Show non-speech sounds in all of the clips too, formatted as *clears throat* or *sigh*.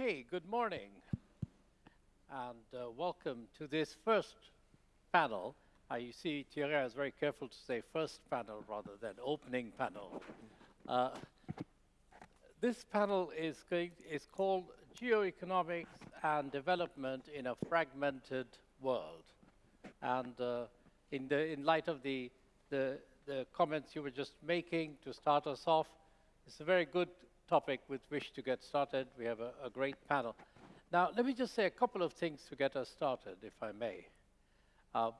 Okay, good morning, and uh, welcome to this first panel. Uh, you see, Thierry is very careful to say first panel rather than opening panel. Uh, this panel is, going, is called Geoeconomics and Development in a Fragmented World. And uh, in, the, in light of the, the, the comments you were just making to start us off, it's a very good topic with which to get started. We have a, a, great panel. Now, let me just say a couple of things to get us started, if I may. Uh,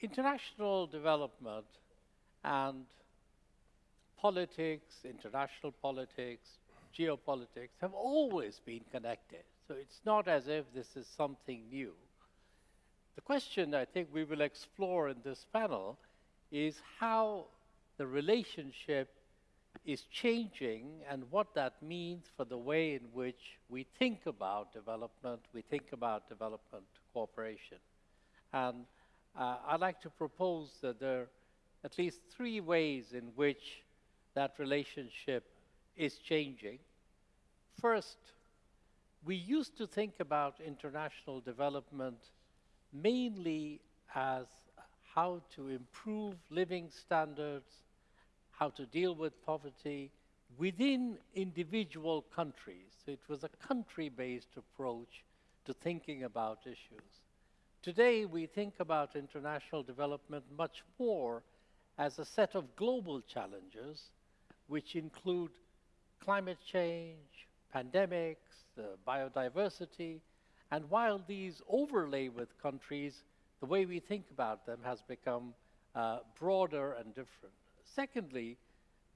international development and politics, international politics, geopolitics have always been connected. So it's not as if this is something new. The question I think we will explore in this panel is how the relationship is changing and what that means for the way in which we think about development, we think about development cooperation. And uh, I'd like to propose that there are at least three ways in which that relationship is changing. First, we used to think about international development mainly as how to improve living standards how to deal with poverty within individual countries. It was a country-based approach to thinking about issues. Today, we think about international development much more as a set of global challenges, which include climate change, pandemics, biodiversity, and while these overlay with countries, the way we think about them has become uh, broader and different. Secondly,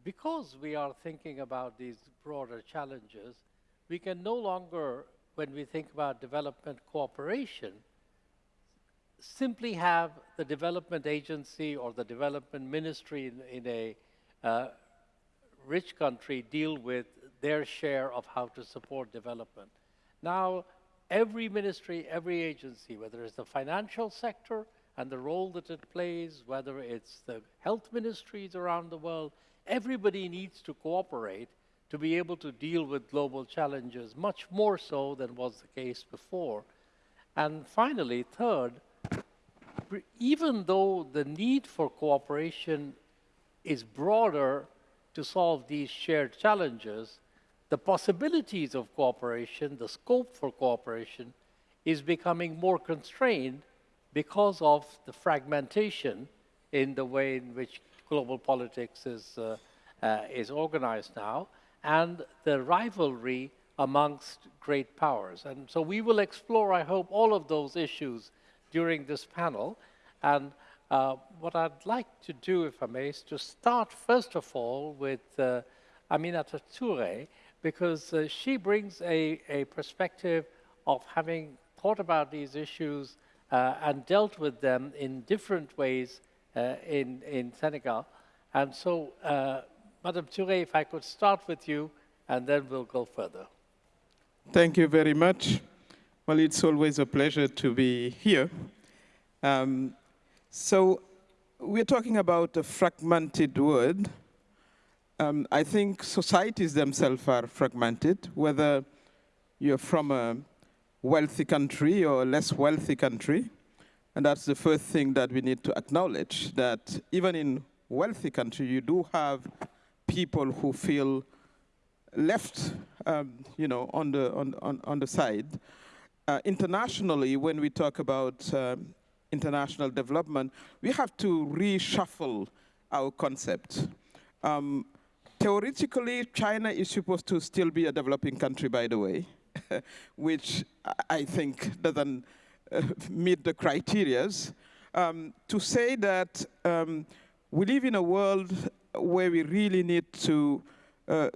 because we are thinking about these broader challenges, we can no longer, when we think about development cooperation, simply have the development agency or the development ministry in, in a uh, rich country deal with their share of how to support development. Now, every ministry, every agency, whether it's the financial sector, and the role that it plays, whether it's the health ministries around the world, everybody needs to cooperate to be able to deal with global challenges, much more so than was the case before. And finally, third, even though the need for cooperation is broader to solve these shared challenges, the possibilities of cooperation, the scope for cooperation, is becoming more constrained because of the fragmentation in the way in which global politics is, uh, uh, is organized now, and the rivalry amongst great powers. And so we will explore, I hope, all of those issues during this panel. And uh, what I'd like to do, if I may, is to start, first of all, with uh, Aminata Touré, because uh, she brings a, a perspective of having thought about these issues uh, and dealt with them in different ways uh, in, in Senegal. And so, uh, Madam Touré, if I could start with you, and then we'll go further. Thank you very much. Well, it's always a pleasure to be here. Um, so we're talking about a fragmented world. Um, I think societies themselves are fragmented, whether you're from a wealthy country or less wealthy country. And that's the first thing that we need to acknowledge, that even in wealthy country, you do have people who feel left, um, you know, on the, on, on, on the side. Uh, internationally, when we talk about um, international development, we have to reshuffle our concept. Um, theoretically, China is supposed to still be a developing country, by the way. *laughs* which I think doesn't uh, meet the criterias, um, to say that um, we live in a world where we really need to uh,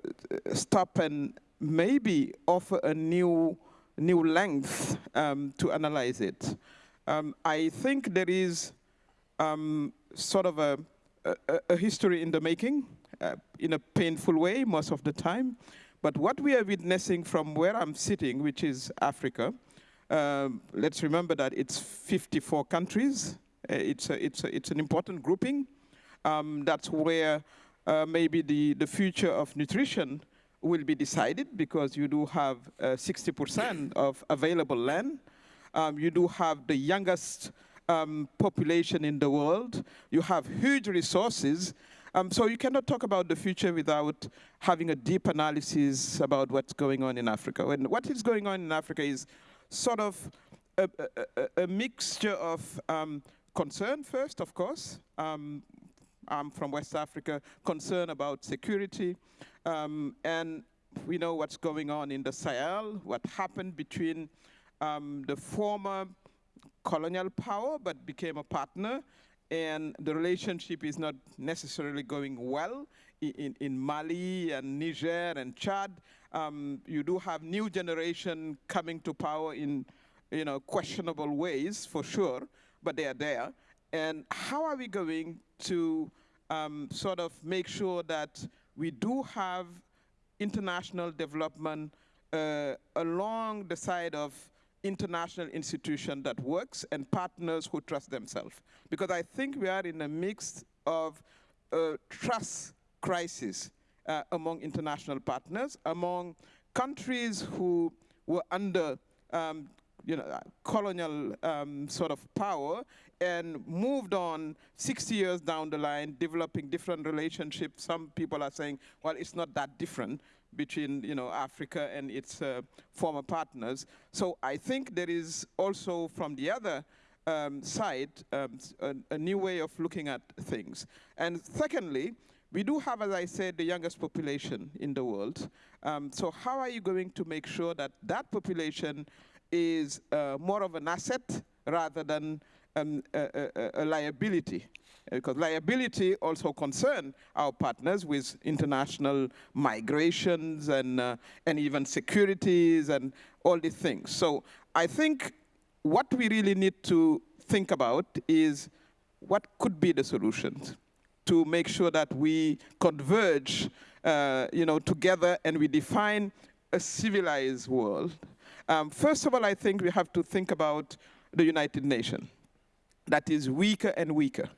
stop and maybe offer a new, new length um, to analyze it. Um, I think there is um, sort of a, a, a, history in the making, uh, in a painful way most of the time, but what we are witnessing from where I'm sitting, which is Africa, um, let's remember that it's 54 countries. Uh, it's, a, it's, a, it's an important grouping. Um, that's where uh, maybe the, the future of nutrition will be decided because you do have 60% of available land. Um, you do have the youngest um, population in the world. You have huge resources. Um, so you cannot talk about the future without having a deep analysis about what's going on in Africa. And what is going on in Africa is sort of a, a, a mixture of um, concern first, of course. Um, I'm from West Africa, concern about security. Um, and we know what's going on in the Sahel, what happened between um, the former colonial power but became a partner and the relationship is not necessarily going well in, in Mali and Niger and Chad. Um, you do have new generation coming to power in you know, questionable ways for sure, but they are there. And how are we going to um, sort of make sure that we do have international development uh, along the side of international institution that works and partners who trust themselves. Because I think we are in a mix of trust crisis uh, among international partners, among countries who were under um, you know, colonial um, sort of power and moved on 60 years down the line, developing different relationships. Some people are saying, well, it's not that different between you know, Africa and its uh, former partners. So I think there is also from the other um, side um, a, a, new way of looking at things. And secondly, we do have, as I said, the youngest population in the world. Um, so how are you going to make sure that that population is uh, more of an asset rather than um, a, a, a, liability? Because liability also concern our partners with international migrations and, uh, and even securities and all these things. So I think what we really need to think about is what could be the solutions to make sure that we converge uh, you know, together and we define a civilized world. Um, first of all, I think we have to think about the United Nations that is weaker and weaker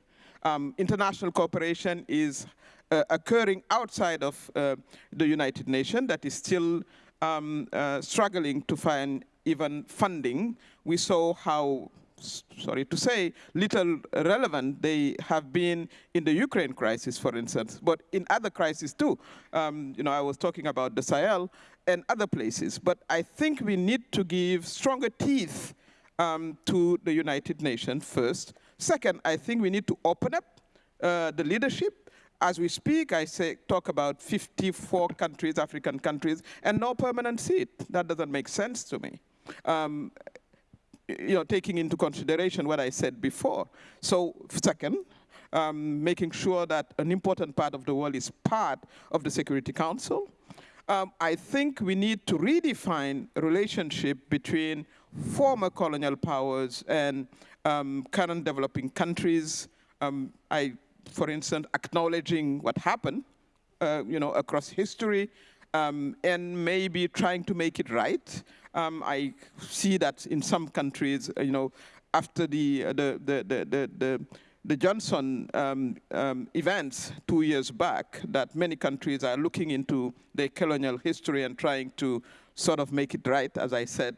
um, international cooperation is uh, occurring outside of uh, the United Nations that is still um, uh, struggling to find even funding. We saw how sorry to say, little relevant they have been in the Ukraine crisis, for instance, but in other crises too. Um, you know, I was talking about the Sahel and other places, but I think we need to give stronger teeth um, to the United Nations first, Second, I think we need to open up uh, the leadership. As we speak, I say, talk about 54 countries, African countries, and no permanent seat. That doesn't make sense to me. Um, you know, taking into consideration what I said before. So second, um, making sure that an important part of the world is part of the Security Council. Um, I think we need to redefine relationship between former colonial powers and um, current developing countries. Um, I, for instance, acknowledging what happened, uh, you know, across history, um, and maybe trying to make it right. Um, I see that in some countries, uh, you know, after the, uh, the, the, the, the, the, Johnson um, um, events two years back, that many countries are looking into their colonial history and trying to sort of make it right, as I said.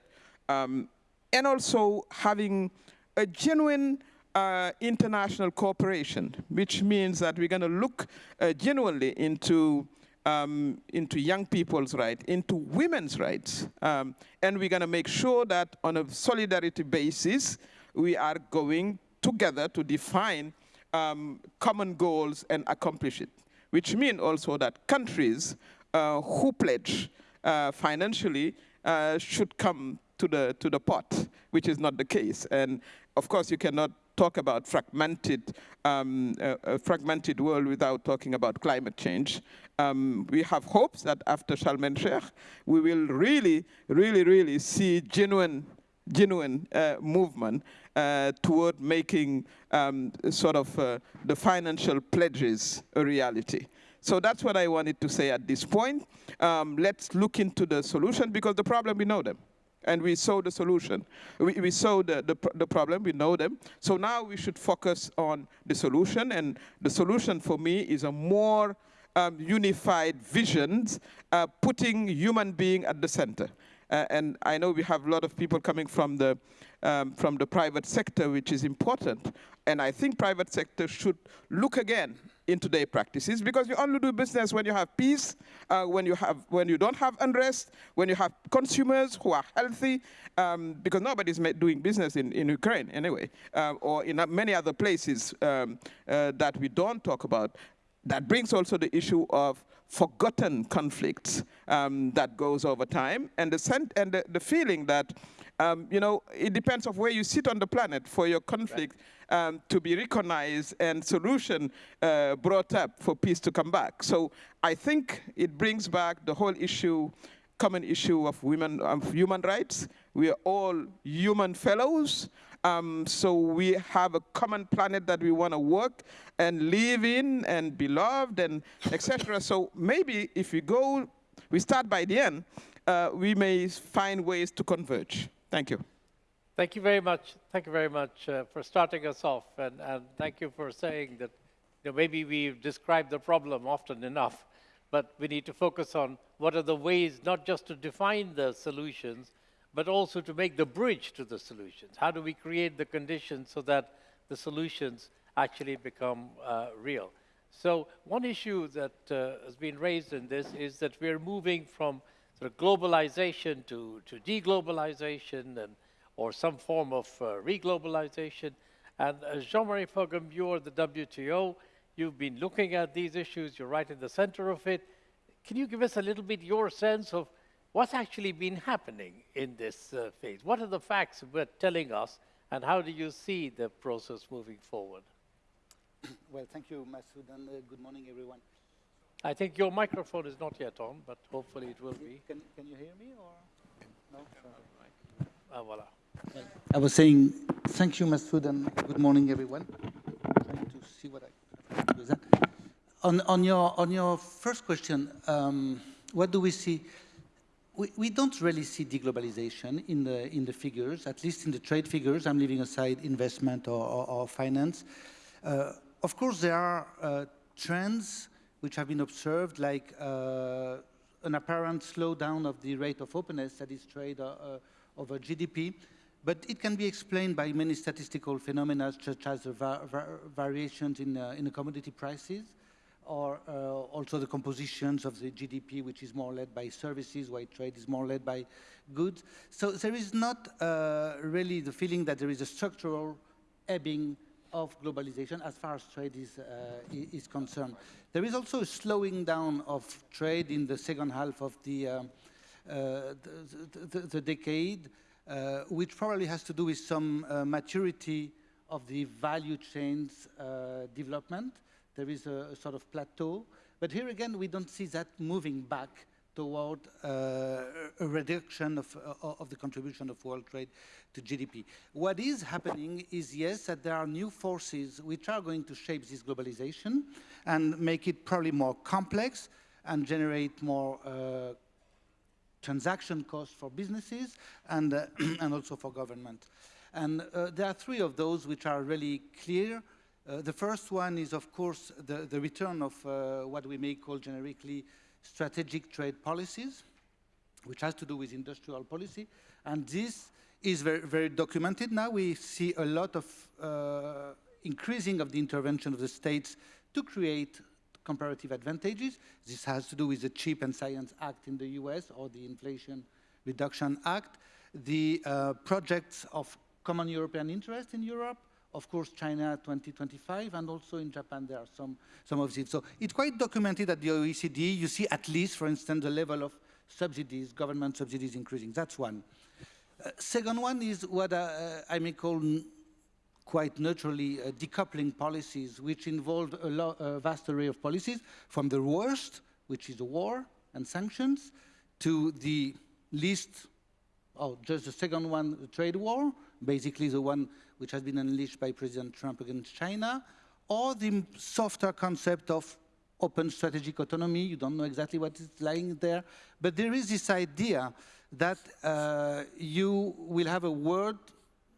And also having a genuine uh, international cooperation, which means that we're going to look uh, genuinely into um, into young people's rights, into women's rights, um, and we're going to make sure that on a solidarity basis, we are going together to define um, common goals and accomplish it, which means also that countries uh, who pledge uh, financially uh, should come to the, to the pot, which is not the case. And of course, you cannot talk about fragmented, um, a fragmented world without talking about climate change. Um, we have hopes that after Sharm el Sheikh, we will really, really, really see genuine, genuine uh, movement uh, toward making um, sort of uh, the financial pledges a reality. So that's what I wanted to say at this point. Um, let's look into the solution because the problem, we know them and we saw the solution. We, we saw the, the, the, problem, we know them. So now we should focus on the solution, and the solution for me is a more um, unified visions, uh, putting human being at the center. Uh, and I know we have a lot of people coming from the, um, from the private sector, which is important. And I think private sector should look again into their practices because you only do business when you have peace, uh, when you have when you don't have unrest, when you have consumers who are healthy, um, because nobody's doing business in, in Ukraine anyway, uh, or in many other places um, uh, that we don't talk about. That brings also the issue of forgotten conflicts um, that goes over time, and the, and the, the feeling that um, you know, it depends of where you sit on the planet for your conflict right. um, to be recognized and solution uh, brought up for peace to come back. So I think it brings back the whole issue, common issue of women, of human rights. We are all human fellows. Um, so we have a common planet that we want to work and live in and be loved and etc. So maybe if we go, we start by the end, uh, we may find ways to converge. Thank you. Thank you very much. Thank you very much uh, for starting us off, and, and thank you for saying that you know, maybe we've described the problem often enough, but we need to focus on what are the ways not just to define the solutions, but also to make the bridge to the solutions. How do we create the conditions so that the solutions actually become uh, real? So one issue that uh, has been raised in this is that we're moving from sort of globalization to, to deglobalization and, or some form of uh, reglobalization. And uh, Jean-Marie Paugam, you're the WTO. You've been looking at these issues. You're right in the center of it. Can you give us a little bit your sense of what's actually been happening in this uh, phase? What are the facts we're telling us, and how do you see the process moving forward? *coughs* Well, thank you, Masood, and uh, good morning, everyone. I think your microphone is not yet on, but hopefully it will be. Can, can you hear me or no? Ah, voilà. I was saying thank you, Masood, and good morning, everyone. I'm trying to see what I can do that. On, on your on your first question, um, what do we see? We, we don't really see deglobalization in the in the figures, at least in the trade figures. I'm leaving aside investment or, or, or finance. Uh, of course, there are uh, trends which have been observed, like uh, an apparent slowdown of the rate of openness, that is trade uh, uh over GDP. But it can be explained by many statistical phenomena, such as va va variations in, uh, in the commodity prices, or uh, also the compositions of the GDP, which is more led by services, while trade is more led by goods. So there is not uh, really the feeling that there is a structural ebbing of globalization as far as trade is, uh, is concerned. There is also a slowing down of trade in the second half of the, um, uh, the, the, the, decade, uh, which probably has to do with some uh, maturity of the value chains development. There is a, a, sort of plateau. But here again, we don't see that moving back toward uh, a reduction of, uh, of the contribution of world trade to GDP. What is happening is, yes, that there are new forces which are going to shape this globalization and make it probably more complex and generate more uh, transaction costs for businesses and, uh, *clears throat* and also for government. And uh, there are three of those which are really clear. Uh, the first one is, of course, the, the return of what we may call generically strategic trade policies, which has to do with industrial policy. And this is very, very documented now. We see a lot of uh, increasing of the intervention of the states to create comparative advantages. This has to do with the Chip and Science Act in the US or the Inflation Reduction Act. The uh, projects of common European interest in Europe, of course, China 2025, and also in Japan there are some, some of these. So it's quite documented at the OECD. You see at least, for instance, the level of subsidies, government subsidies increasing. That's one. Uh, second one is what uh, I may call quite naturally uh, decoupling policies, which involve a, a, vast array of policies, from the worst, which is war and sanctions, to the least, oh, just the second one, the trade war, basically the one which has been unleashed by President Trump against China, or the softer concept of open strategic autonomy. You don't know exactly what is lying there, but there is this idea that uh, you will have a world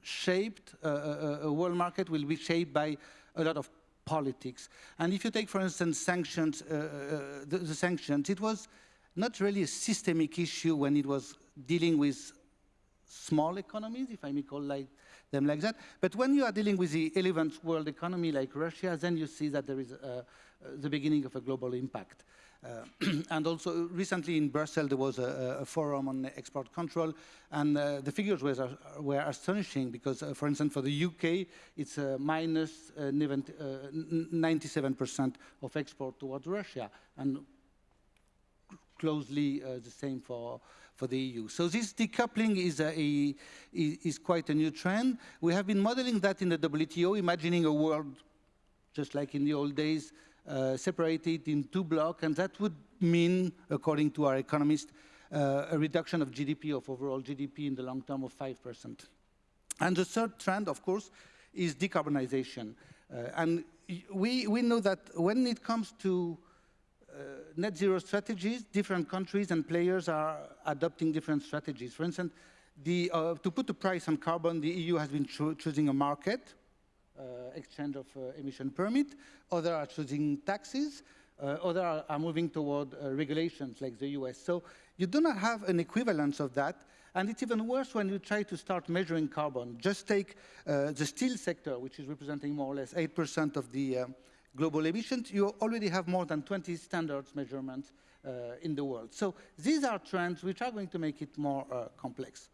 shaped, uh, a, uh, a world market will be shaped by a lot of politics. And if you take, for instance, sanctions, uh, uh, the, the sanctions, it was not really a systemic issue when it was dealing with small economies, if I may call like them like that. But when you are dealing with the 11th world economy like Russia, then you see that there is uh, uh, the beginning of a global impact. Uh, *clears throat* and also recently in Brussels there was a, a forum on export control and uh, the figures were, were astonishing because uh, for instance for the UK it's minus 97% of export towards Russia and closely the same for, for the EU. So this decoupling is, a, a, is quite a new trend. We have been modeling that in the WTO, imagining a world just like in the old days, uh, separated in two blocks, and that would mean, according to our economist, uh, a reduction of GDP, of overall GDP in the long term of 5%. And the third trend, of course, is decarbonization. Uh, and we, we know that when it comes to uh, net zero strategies, different countries and players are adopting different strategies. For instance, the, uh, to put a price on carbon, the EU has been cho choosing a market, uh, exchange of uh, emission permit. Others are choosing taxes. Uh, others are, are, moving toward regulations like the US. So you do not have an equivalence of that. And it's even worse when you try to start measuring carbon. Just take uh, the steel sector, which is representing more or less 8% of the uh, global emissions. You already have more than 20 standards measurements uh, in the world. So these are trends which are going to make it more complex.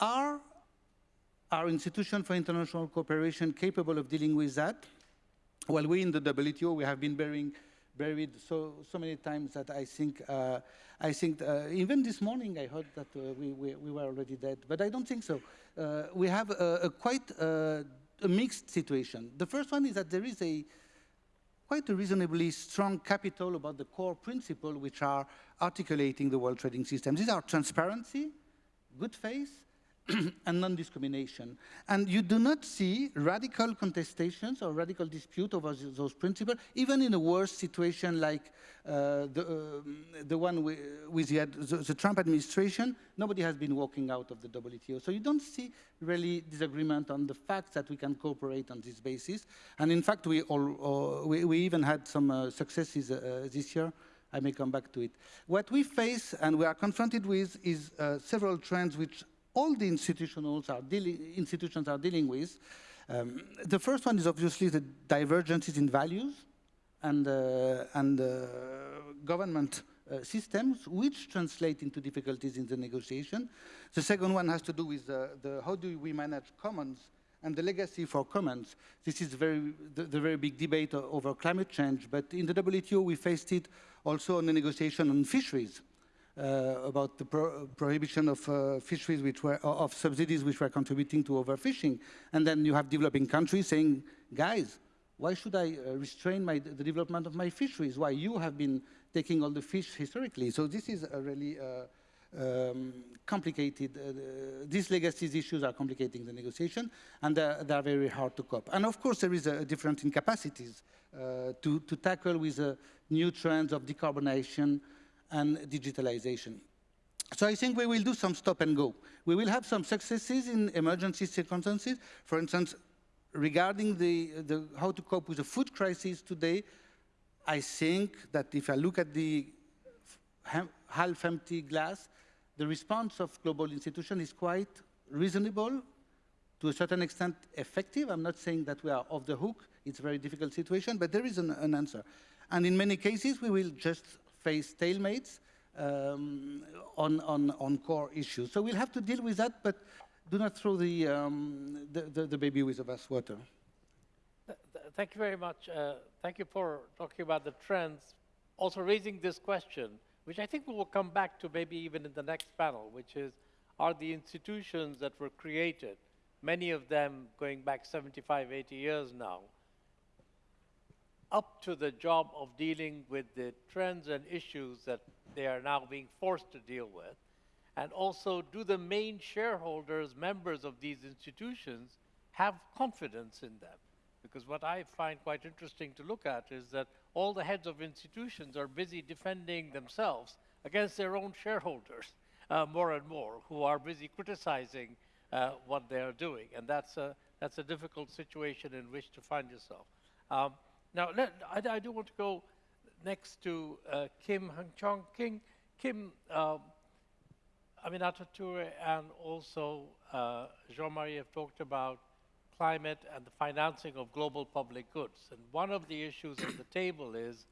Are our institutions for international cooperation capable of dealing with that? Well, we in the WTO, we have been buried so, so many times that I think, uh, I think uh, even this morning I heard that uh, we, we, we, were already dead, but I don't think so. Uh, we have a, a quite uh, a mixed situation. The first one is that there is a quite a reasonably strong capital about the core principle which are articulating the world trading system. These are transparency, good faith, *clears throat* and non-discrimination. And you do not see radical contestations or radical dispute over those principles, even in a worse situation like uh, the, uh, the one with, the, the, Trump administration, nobody has been walking out of the WTO. So you don't see really disagreement on the fact that we can cooperate on this basis. And in fact, we, all, uh, we, we, even had some uh, successes uh, this year. I may come back to it. What we face and we are confronted with is uh, several trends which all the institutions are, institutions are dealing with. Um, the first one is obviously the divergences in values and, uh, and uh, government uh, systems, which translate into difficulties in the negotiation. The second one has to do with the how do we manage commons and the legacy for commons. This is very, the, the, very big debate over climate change, but in the WTO we faced it also on the negotiation on fisheries. Uh, about the pro prohibition of uh, fisheries which were, of subsidies which were contributing to overfishing. And then you have developing countries saying, guys, why should I uh, restrain my, the development of my fisheries? Why you have been taking all the fish historically? So this is a really uh, um, complicated, uh, these legacies issues are complicating the negotiation and they're, very hard to cope. And of course there is a, difference in capacities uh, to, to tackle with new trends of decarbonization, and digitalization. So I think we will do some stop and go. We will have some successes in emergency circumstances. For instance, regarding the, the, how to cope with the food crisis today, I think that if I look at the half-empty glass, the response of global institutions is quite reasonable, to a certain extent effective. I'm not saying that we are off the hook. It's a very difficult situation, but there is an, an answer. And in many cases, we will just face stalemates um, on, on, on core issues. So we'll have to deal with that, but do not throw the, um, the, the, the, baby with the bathwater. Thank you very much. Uh, thank you for talking about the trends, also raising this question, which I think we will come back to maybe even in the next panel, which is, are the institutions that were created, many of them going back 75, 80 years now, up to the job of dealing with the trends and issues that they are now being forced to deal with? And also, do the main shareholders, members of these institutions, have confidence in them? Because what I find quite interesting to look at is that all the heads of institutions are busy defending themselves against their own shareholders *laughs* uh, more and more, who are busy criticizing uh, what they are doing. And that's a, that's a difficult situation in which to find yourself. Um, Now, let, I, I do want to go next to uh, Kim Hung Chong King. Kim, um, Aminata Toure and also uh, Jean-Marie have talked about climate and the financing of global public goods. And one of the issues on the *coughs* table is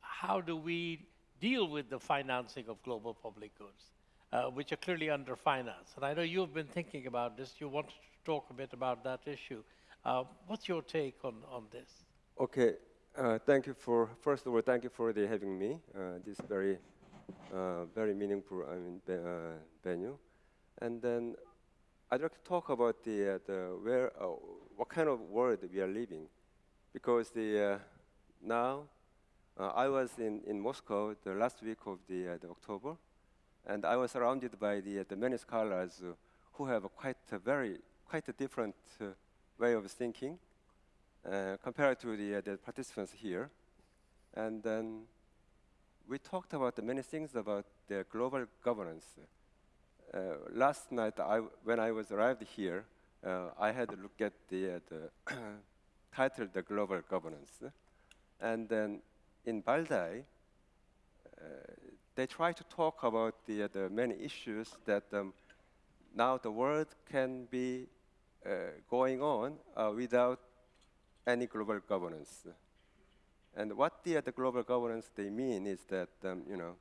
how do we deal with the financing of global public goods, uh, which are clearly underfinanced? And I know you've been thinking about this. You wanted to talk a bit about that issue. Uh, what's your take on, on this? Okay, uh, thank you for, first of all, thank you for the having me. Uh, this very, uh, very meaningful I mean, uh, venue. And then I'd like to talk about the, uh, the where, uh, what kind of world we are living. Because the, now, I was in, in Moscow the last week of the, the October, and I was surrounded by the, the many scholars who have a quite a very, quite a different way of thinking uh, compared to the, uh, the participants here. And then we talked about many things about the global governance. Uh, last night, I, when I was arrived here, I had to look at the, the *coughs* title, The Global Governance. And then in Valdai, they try to talk about the, the many issues that um, now the world can be uh, going on uh, without any global governance. And what the, the global governance they mean is that, um, you know,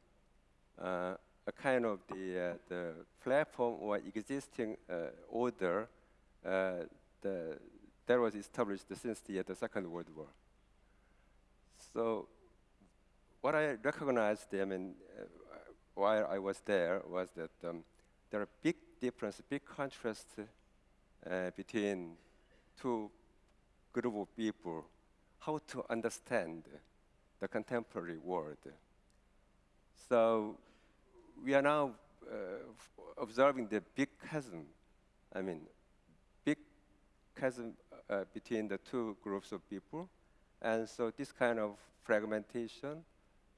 uh, a kind of the, uh, the platform or existing uh, order uh, the, that was established since the, the Second World War. So what I recognized, I mean, uh, while I was there, was that um, there are big difference, big contrast uh, between two group of people, how to understand the contemporary world. So we are now uh, observing the big chasm. I mean, big chasm uh, between the two groups of people, and so this kind of fragmentation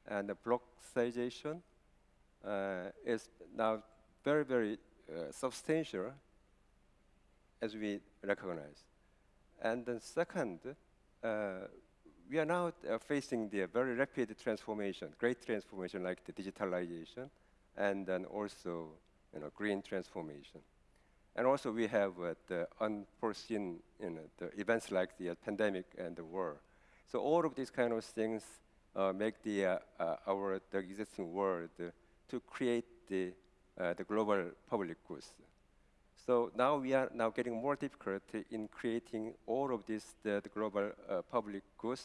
and the blockization uh, is now very, very uh, substantial, as we recognize. And then second, uh, we are now uh, facing the very rapid transformation, great transformation like the digitalization, and then also you know, green transformation. And also we have uh, the unforeseen you know, the events like the uh, pandemic and the war. So all of these kind of things uh, make the, uh, uh, our the existing world uh, to create the, uh, the global public goods. So now we are now getting more difficult in creating all of these the, the global uh, public goods,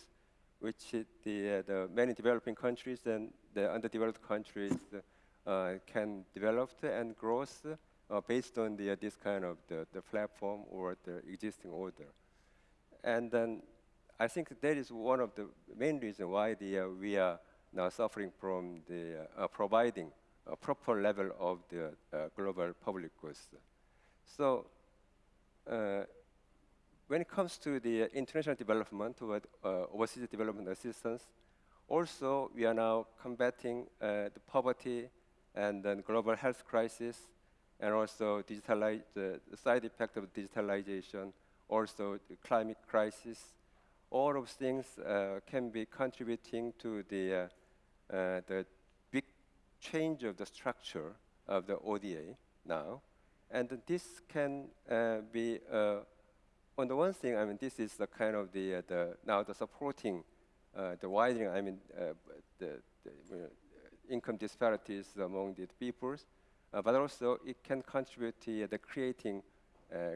which the, uh, the many developing countries and the underdeveloped countries uh, can develop and grow uh, based on the, uh, this kind of the, the platform or the existing order. And then I think that is one of the main reasons why the, uh, we are now suffering from the providing a proper level of the global public goods. So uh, when it comes to the international development toward uh, overseas development assistance, also we are now combating uh, the poverty and then global health crisis, and also digitalize, the, the side effect of digitalization, also the climate crisis. All of things uh, can be contributing to the, uh, uh, the big change of the structure of the ODA now. And this can uh, be, uh, on the one thing, I mean, this is the kind of the, uh, the now the supporting the widening, I mean, the, the income disparities among the peoples, but also it can contribute to the creating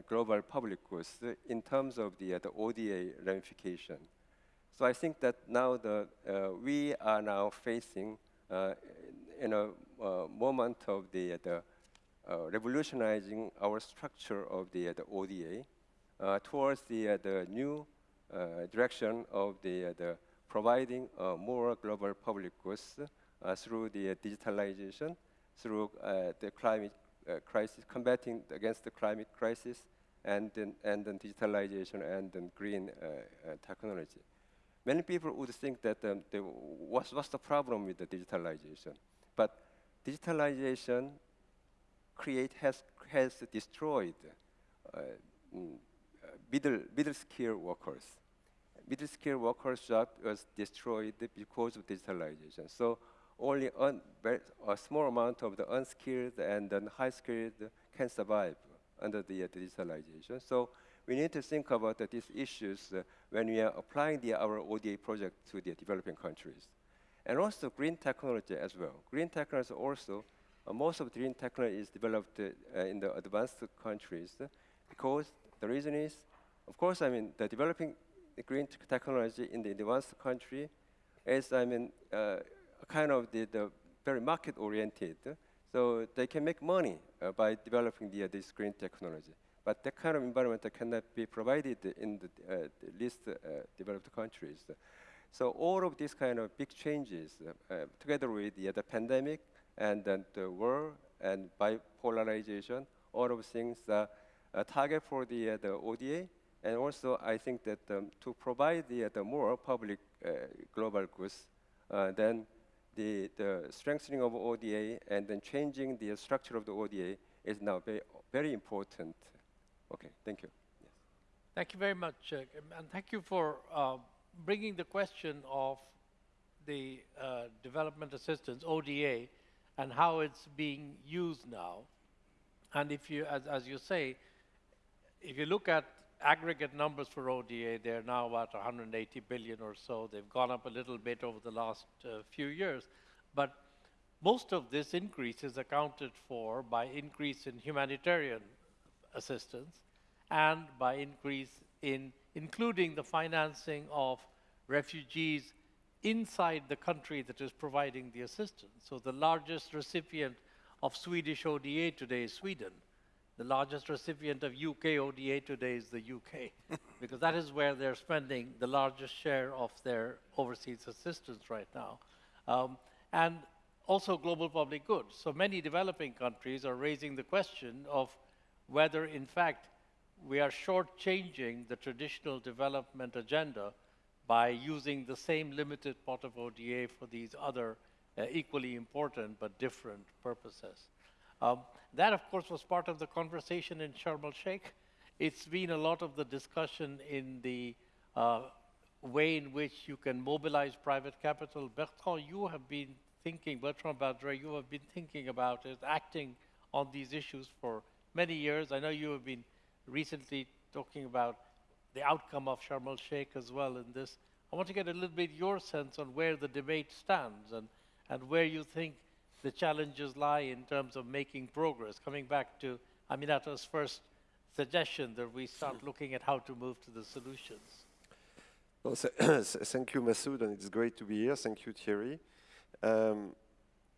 global public goods in terms of the, the ODA ramification. So I think that now the, uh, we are now facing uh, in a uh, moment of the, the revolutionizing our structure of the, the ODA uh, towards the, uh, the new uh, direction of the, uh, the providing uh, more global public goods uh, through the uh, digitalization, through uh, the climate uh, crisis, combating against the climate crisis, and then, and then digitalization and then green uh, uh, technology. Many people would think that um, what's, what's the problem with the digitalization? But digitalization create has, has destroyed uh, mm, uh, middle, middle skill workers. middle-skilled workers' job was destroyed because of digitalization. So only a small amount of the unskilled and then high-skilled can survive under the uh, digitalization. So we need to think about uh, these issues uh, when we are applying the, our ODA project to the developing countries. And also green technology as well. Green technology also, most of the green technology is developed uh, in the advanced countries uh, because the reason is, of course, I mean, the developing the green technology in the advanced country is, I mean, uh, kind of the, the very market-oriented. So they can make money uh, by developing the, this green technology. But that kind of environment cannot be provided in the, uh, the least uh, developed countries. So all of these kind of big changes, uh, together with the pandemic and then the war and bipolarization, all of things are a target for the, uh, the ODA. And also, I think that um, to provide the, uh, the more public uh, global goods, then the, the strengthening of ODA and then changing the structure of the ODA is now very, very important. Okay, thank you. Yes. Thank you very much, uh, and thank you for uh, bringing the question of the uh, development assistance, ODA, and how it's being used now. And if you, as, as you say, if you look at aggregate numbers for ODA, they're now about 180 billion or so. They've gone up a little bit over the last uh, few years. But most of this increase is accounted for by increase in humanitarian assistance and by increase in including the financing of refugees inside the country that is providing the assistance. So the largest recipient of Swedish ODA today is Sweden. The largest recipient of UK ODA today is the UK, *laughs* because that is where they're spending the largest share of their overseas assistance right now. Um, and also global public goods. So many developing countries are raising the question of whether, in fact, we are shortchanging the traditional development agenda by using the same limited pot of ODA for these other uh, equally important but different purposes. Um, that, of course, was part of the conversation in Sharm el-Sheikh. It's been a lot of the discussion in the uh, way in which you can mobilize private capital. Bertrand, you have been thinking, Bertrand Badre, you have been thinking about it, acting on these issues for many years. I know you have been recently talking about the outcome of Sharm el-Sheikh as well in this. I want to get a little bit your sense on where the debate stands and, and where you think the challenges lie in terms of making progress. Coming back to Aminata's first suggestion that we start looking at how to move to the solutions. Well, *coughs* thank you, Masood, and it's great to be here. Thank you, Thierry. Um,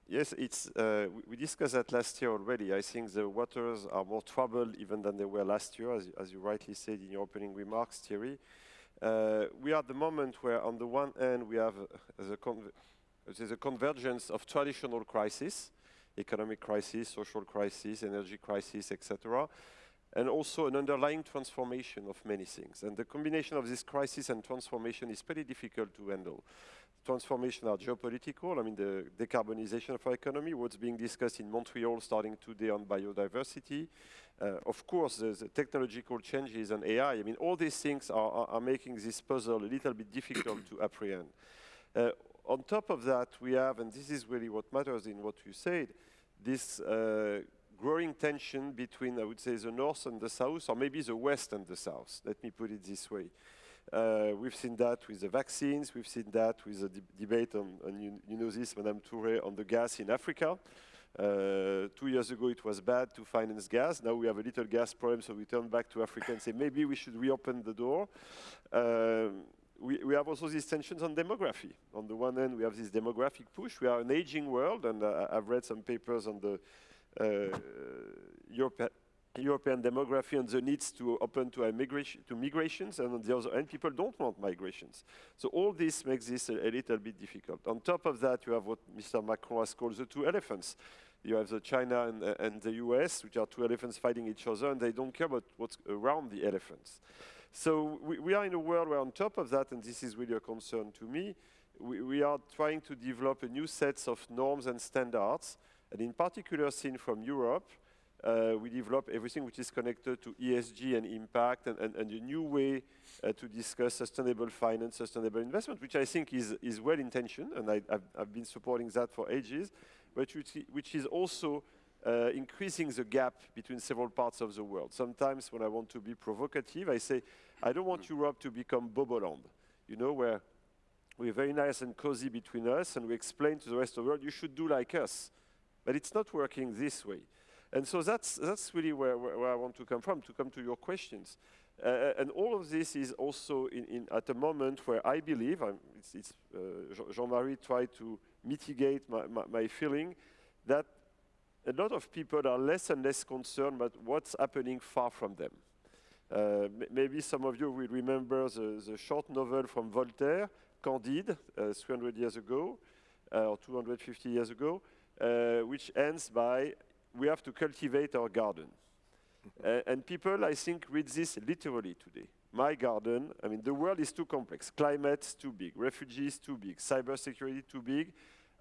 yes, it's, uh, we discussed that last year already. I think the waters are more troubled even than they were last year, as, as you rightly said in your opening remarks, Thierry. Uh, we are at the moment where, on the one hand, we have uh, the there's a convergence of traditional crises, economic crisis, social crisis, energy crisis, etc., and also an underlying transformation of many things. And the combination of this crisis and transformation is pretty difficult to handle. Transformation are geopolitical, I mean the decarbonization of our economy, what's being discussed in Montreal starting today on biodiversity. Uh, of course, the technological changes and AI, I mean all these things are, are, are making this puzzle a little bit difficult to apprehend. Uh, on top of that, we have, and this is really what matters in what you said, this uh, growing tension between, I would say, the North and the South, or maybe the West and the South. Let me put it this way. Uh, we've seen that with the vaccines. We've seen that with the de debate on, on you, you, know this, Madame Touré, on the gas in Africa. Uh, two years ago, it was bad to finance gas. Now we have a little gas problem, so we turn back to Africa and say maybe we should reopen the door. Um, we, we, have also these tensions on demography. On the one hand, we have this demographic push. We are an aging world, and uh, I've read some papers on the uh, Europe, European demography and the needs to open to, to migrations, and on the other hand, people don't want migrations. So all this makes this a, a little bit difficult. On top of that, you have what Mr. Macron has called the two elephants. You have the China and, uh, and the US, which are two elephants fighting each other, and they don't care about what's around the elephants. So we, we, are in a world where on top of that, and this is really a concern to me, we, we are trying to develop a new set of norms and standards, and in particular seen from Europe, uh, we develop everything which is connected to ESG and impact and, and, and a new way uh, to discuss sustainable finance, sustainable investment, which I think is, is well intentioned, and I, have I've been supporting that for ages, but which, which is also uh, increasing the gap between several parts of the world. Sometimes when I want to be provocative, I say, I don't want Europe to become Boboland, you know, where we're very nice and cozy between us and we explain to the rest of the world, you should do like us. But it's not working this way. And so that's, that's really where, where, I want to come from, to come to your questions. Uh, and all of this is also in, in at a moment where I believe, it's, it's, uh, Jean-Marie tried to mitigate my, my, my, feeling, that a lot of people are less and less concerned about what's happening far from them. Uh, maybe some of you will remember the, the, short novel from Voltaire, Candide, uh, 300 years ago, uh, or 250 years ago, uh, which ends by, we have to cultivate our garden. uh, and people, I think, read this literally today. My garden, I mean, the world is too complex. Climate's too big, refugees too big, cybersecurity too big.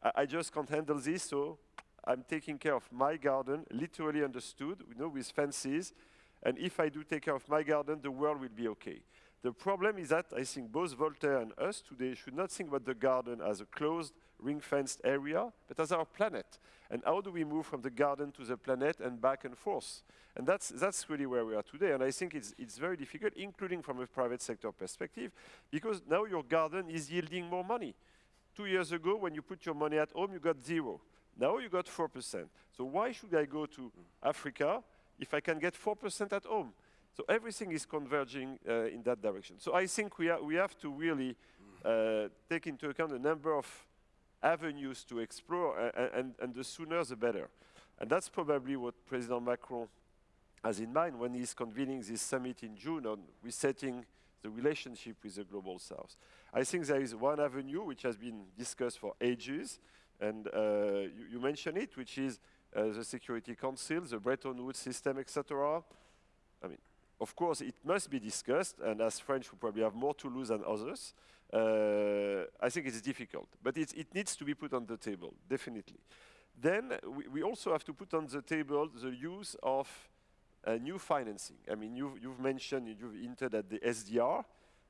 I, I just can't handle this, so I'm taking care of my garden, literally understood, you know, with fences. And if I do take care of my garden, the world will be okay. The problem is that I think both Voltaire and us today should not think about the garden as a closed, ring-fenced area, but as our planet. And how do we move from the garden to the planet and back and forth? And that's, that's really where we are today. And I think it's, it's very difficult, including from a private sector perspective, because now your garden is yielding more money. Two years ago, when you put your money at home, you got zero. Now you got 4%. So why should I go to Africa if I can get 4% at home? So everything is converging uh, in that direction. So I think we, we have to really uh, take into account a number of avenues to explore, and, and the sooner the better. And that's probably what President Macron has in mind when he's convening this summit in June on resetting the relationship with the Global South. I think there is one avenue which has been discussed for ages, and uh, you, you mentioned it, which is uh, the Security Council, the Bretton Woods system, etc. Of course, it must be discussed, and as French, we probably have more to lose than others. Uh, I think it's difficult, but it, it, needs to be put on the table, definitely. Then we, we, also have to put on the table the use of uh, new financing. I mean, you've, you've, mentioned, you've hinted at the SDR.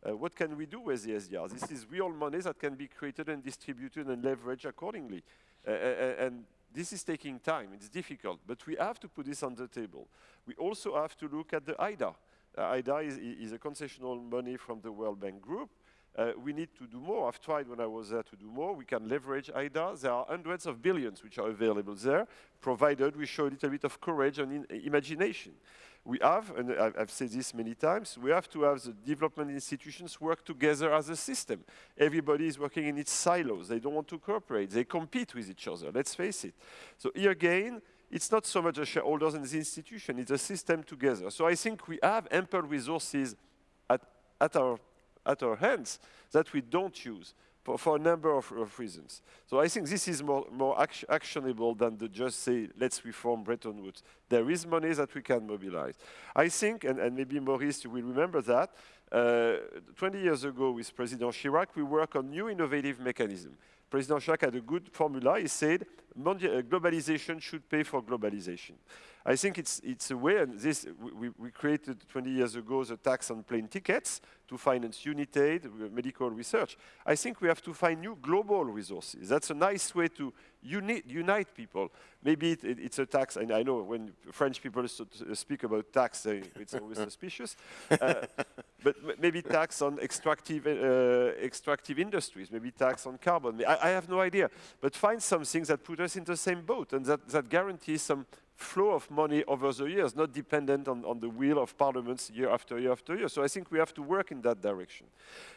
Uh, what can we do with the SDR? This is real money that can be created and distributed and leveraged accordingly. Uh, uh, uh, and this is taking time, it's difficult, but we have to put this on the table. We also have to look at the IDA. Uh, IDA is, is, a concessional money from the World Bank Group. Uh, we need to do more. I've tried when I was there to do more. We can leverage IDA. There are hundreds of billions which are available there, provided we show a little bit of courage and imagination we have, and I've said this many times, we have to have the development institutions work together as a system. Everybody is working in its silos. They don't want to cooperate. They compete with each other, let's face it. So here again, it's not so much the shareholders and the institution, it's a system together. So I think we have ample resources at, at, our, at our hands that we don't use for, for a number of, of, reasons. So I think this is more, more act actionable than to just say, let's reform Bretton Woods. There is money that we can mobilize. I think, and, and maybe Maurice, you will remember that, uh, 20 years ago with President Chirac, we worked on new innovative mechanism. President Chirac had a good formula. He said, globalization should pay for globalization. I think it's, it's a way, and this, we, we, created 20 years ago the tax on plane tickets to finance UNITAID, uh, medical research. I think we have to find new global resources. That's a nice way to uni unite people. Maybe it, it, it's a tax, and I know when French people speak about tax, it's always *laughs* suspicious. Uh, but maybe tax on extractive, uh, extractive industries, maybe tax on carbon. I, I have no idea. But find something that put us in the same boat and that, that guarantees some flow of money over the years, not dependent on, on the will of parliaments year after year after year. So I think we have to work in that direction.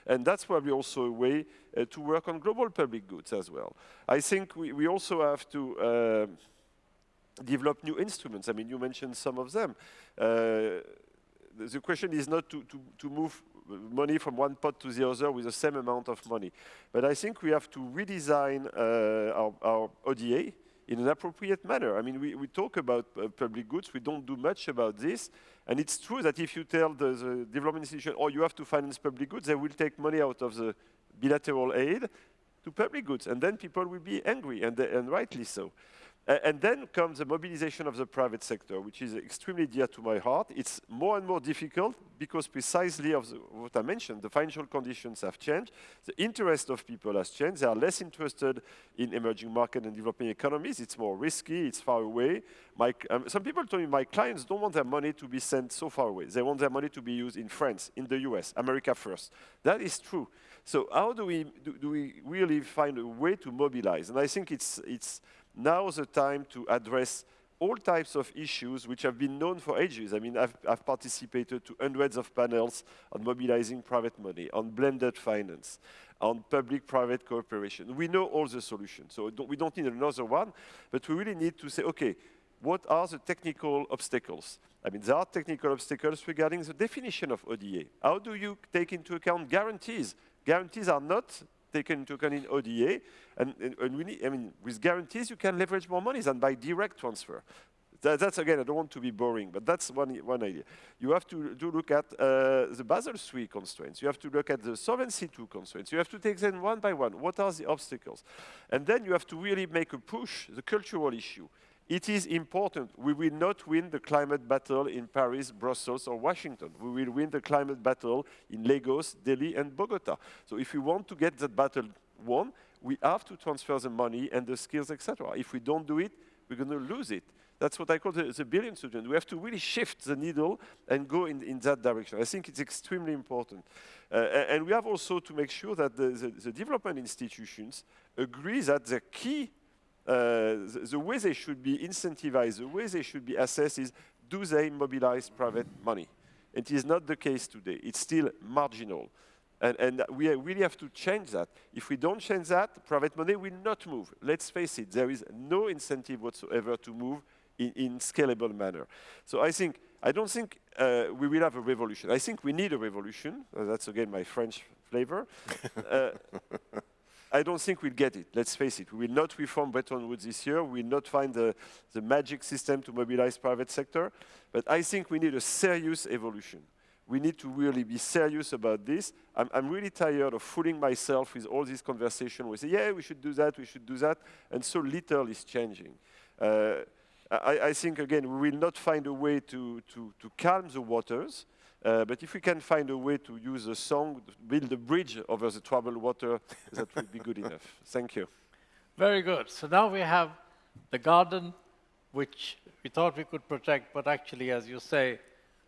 And that's probably also a way uh, to work on global public goods as well. I think we, we also have to uh, develop new instruments. I mean, you mentioned some of them. Uh, the question is not to, to, to move money from one pot to the other with the same amount of money. But I think we have to redesign uh, our, our ODA, in an appropriate manner. I mean, we, we talk about uh, public goods, we don't do much about this, and it's true that if you tell the, the, development institution, oh, you have to finance public goods, they will take money out of the bilateral aid to public goods, and then people will be angry, and, and rightly so. And then comes the mobilization of the private sector, which is extremely dear to my heart. It's more and more difficult because precisely of the, what I mentioned, the financial conditions have changed, the interest of people has changed. They are less interested in emerging market and developing economies. It's more risky. It's far away. My, um, some people told me my clients don't want their money to be sent so far away. They want their money to be used in France, in the US, America first. That is true. So how do we do, do we really find a way to mobilize? And I think it's it's now is the time to address all types of issues which have been known for ages. I mean, I've, I've participated to hundreds of panels on mobilizing private money, on blended finance, on public-private cooperation. We know all the solutions, so don't, we don't need another one, but we really need to say, okay, what are the technical obstacles? I mean, there are technical obstacles regarding the definition of ODA. How do you take into account guarantees? Guarantees are not taken into account in ODA, and, and, and we need, I mean, with guarantees, you can leverage more money than by direct transfer. That, that's again, I don't want to be boring, but that's one, one idea. You have to, to look at uh, the Basel III constraints. You have to look at the Solvency II constraints. You have to take them one by one. What are the obstacles? And then you have to really make a push, the cultural issue. It is important. We will not win the climate battle in Paris, Brussels, or Washington. We will win the climate battle in Lagos, Delhi, and Bogota. So if we want to get that battle won, we have to transfer the money and the skills, etc. If we don't do it, we're going to lose it. That's what I call the, the billion student. We have to really shift the needle and go in, in that direction. I think it's extremely important. Uh, and we have also to make sure that the, the, the development institutions agree that the key the, the way they should be incentivized, the way they should be assessed is do they mobilize private money? And it is not the case today. It's still marginal. And, and we really have to change that. If we don't change that, private money will not move. Let's face it, there is no incentive whatsoever to move in, in scalable manner. So I think, I don't think uh, we will have a revolution. I think we need a revolution. Uh, that's again my French flavor. uh, I don't think we'll get it. Let's face it. We will not reform Bretton Woods this year. We will not find the, the magic system to mobilize private sector. But I think we need a serious evolution. We need to really be serious about this. I'm, I'm really tired of fooling myself with all this conversation. We say, yeah, we should do that, we should do that, and so little is changing. Uh, I, I think, again, we will not find a way to, to, to calm the waters. Uh, but if we can find a way to use a song, build a bridge over the troubled water, that would be good enough. Thank you. Very good. So now we have the garden, which we thought we could protect, but actually, as you say,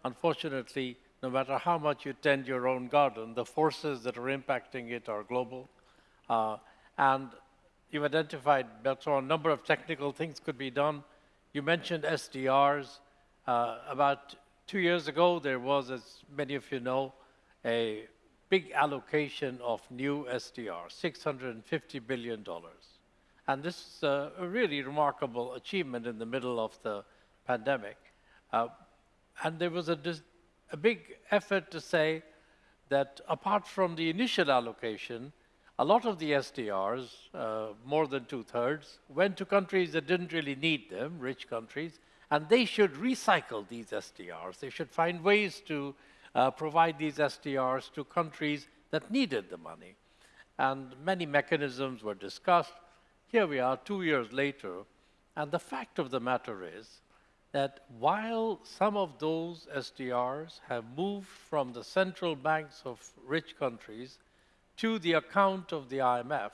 unfortunately, no matter how much you tend your own garden, the forces that are impacting it are global. Uh, and you've identified, Bertrand, a number of technical things could be done. You mentioned SDRs. Uh, about two years ago, there was, as many of you know, a big allocation of new SDRs, $650 billion. And this is a, really remarkable achievement in the middle of the pandemic. Uh, and there was a, a big effort to say that apart from the initial allocation, a lot of the SDRs, uh, more than two thirds, went to countries that didn't really need them, rich countries, and they should recycle these SDRs. They should find ways to uh, provide these SDRs to countries that needed the money. And many mechanisms were discussed. Here we are, two years later, and the fact of the matter is that while some of those SDRs have moved from the central banks of rich countries to the account of the IMF,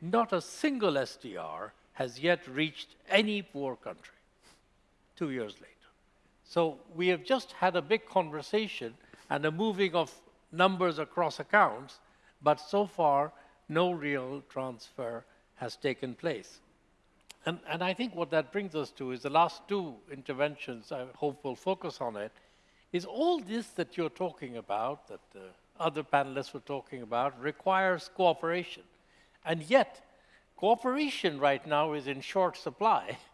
not a single SDR has yet reached any poor country two years later. So we have just had a big conversation and a moving of numbers across accounts, but so far no real transfer has taken place. And, and I think what that brings us to is the last two interventions, I hope we'll focus on it, is all this that you're talking about, that the other panelists were talking about, requires cooperation. And yet, cooperation right now is in short supply, *laughs*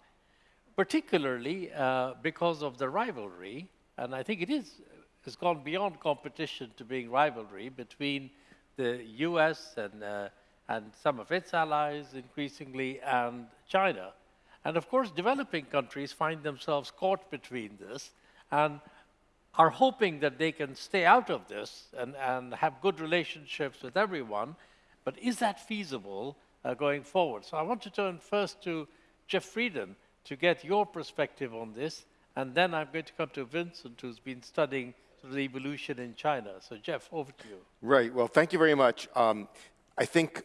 particularly uh, because of the rivalry, and I think it is, has gone beyond competition to being rivalry between the US and, uh, and some of its allies increasingly and China. And of course, developing countries find themselves caught between this and are hoping that they can stay out of this and, and have good relationships with everyone. But is that feasible uh, going forward? So I want to turn first to Jeff Frieden to get your perspective on this, and then I'm going to come to Vincent, who's been studying the evolution in China. So, Jeff, over to you. Right. Well, thank you very much. Um, I think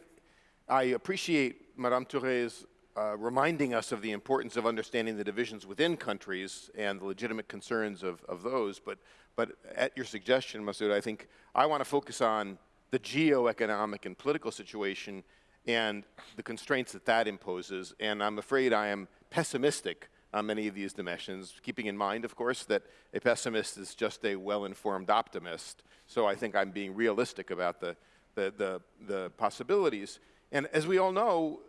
I appreciate Madame Touré's uh, reminding us of the importance of understanding the divisions within countries and the legitimate concerns of, of those. But, but at your suggestion, Masood, I think I want to focus on the geo-economic and political situation and the constraints that that imposes. And I'm afraid I am pessimistic on many of these dimensions, keeping in mind, of course, that a pessimist is just a well-informed optimist. So I think I'm being realistic about the, the, the, the possibilities. And as we all know,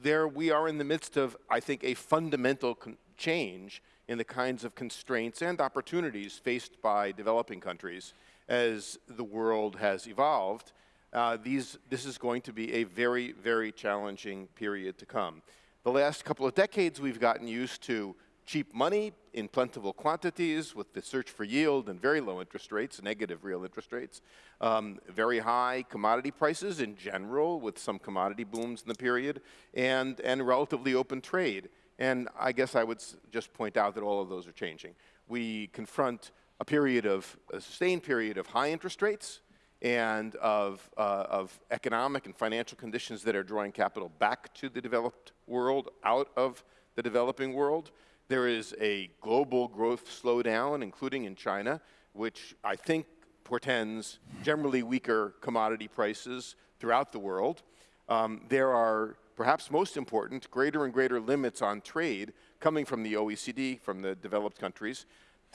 there we are in the midst of, I think, a fundamental change in the kinds of constraints and opportunities faced by developing countries as the world has evolved. Uh, these, this is going to be a very, very challenging period to come. The last couple of decades, we've gotten used to cheap money in plentiful quantities with the search for yield and very low interest rates, negative real interest rates, um, very high commodity prices in general with some commodity booms in the period, and, and relatively open trade. And I guess I would just point out that all of those are changing. We confront a period of, a sustained period of high interest rates and of, uh, of economic and financial conditions that are drawing capital back to the developed world, out of the developing world. There is a global growth slowdown, including in China, which I think portends generally weaker commodity prices throughout the world. Um, there are, perhaps most important, greater and greater limits on trade coming from the OECD, from the developed countries,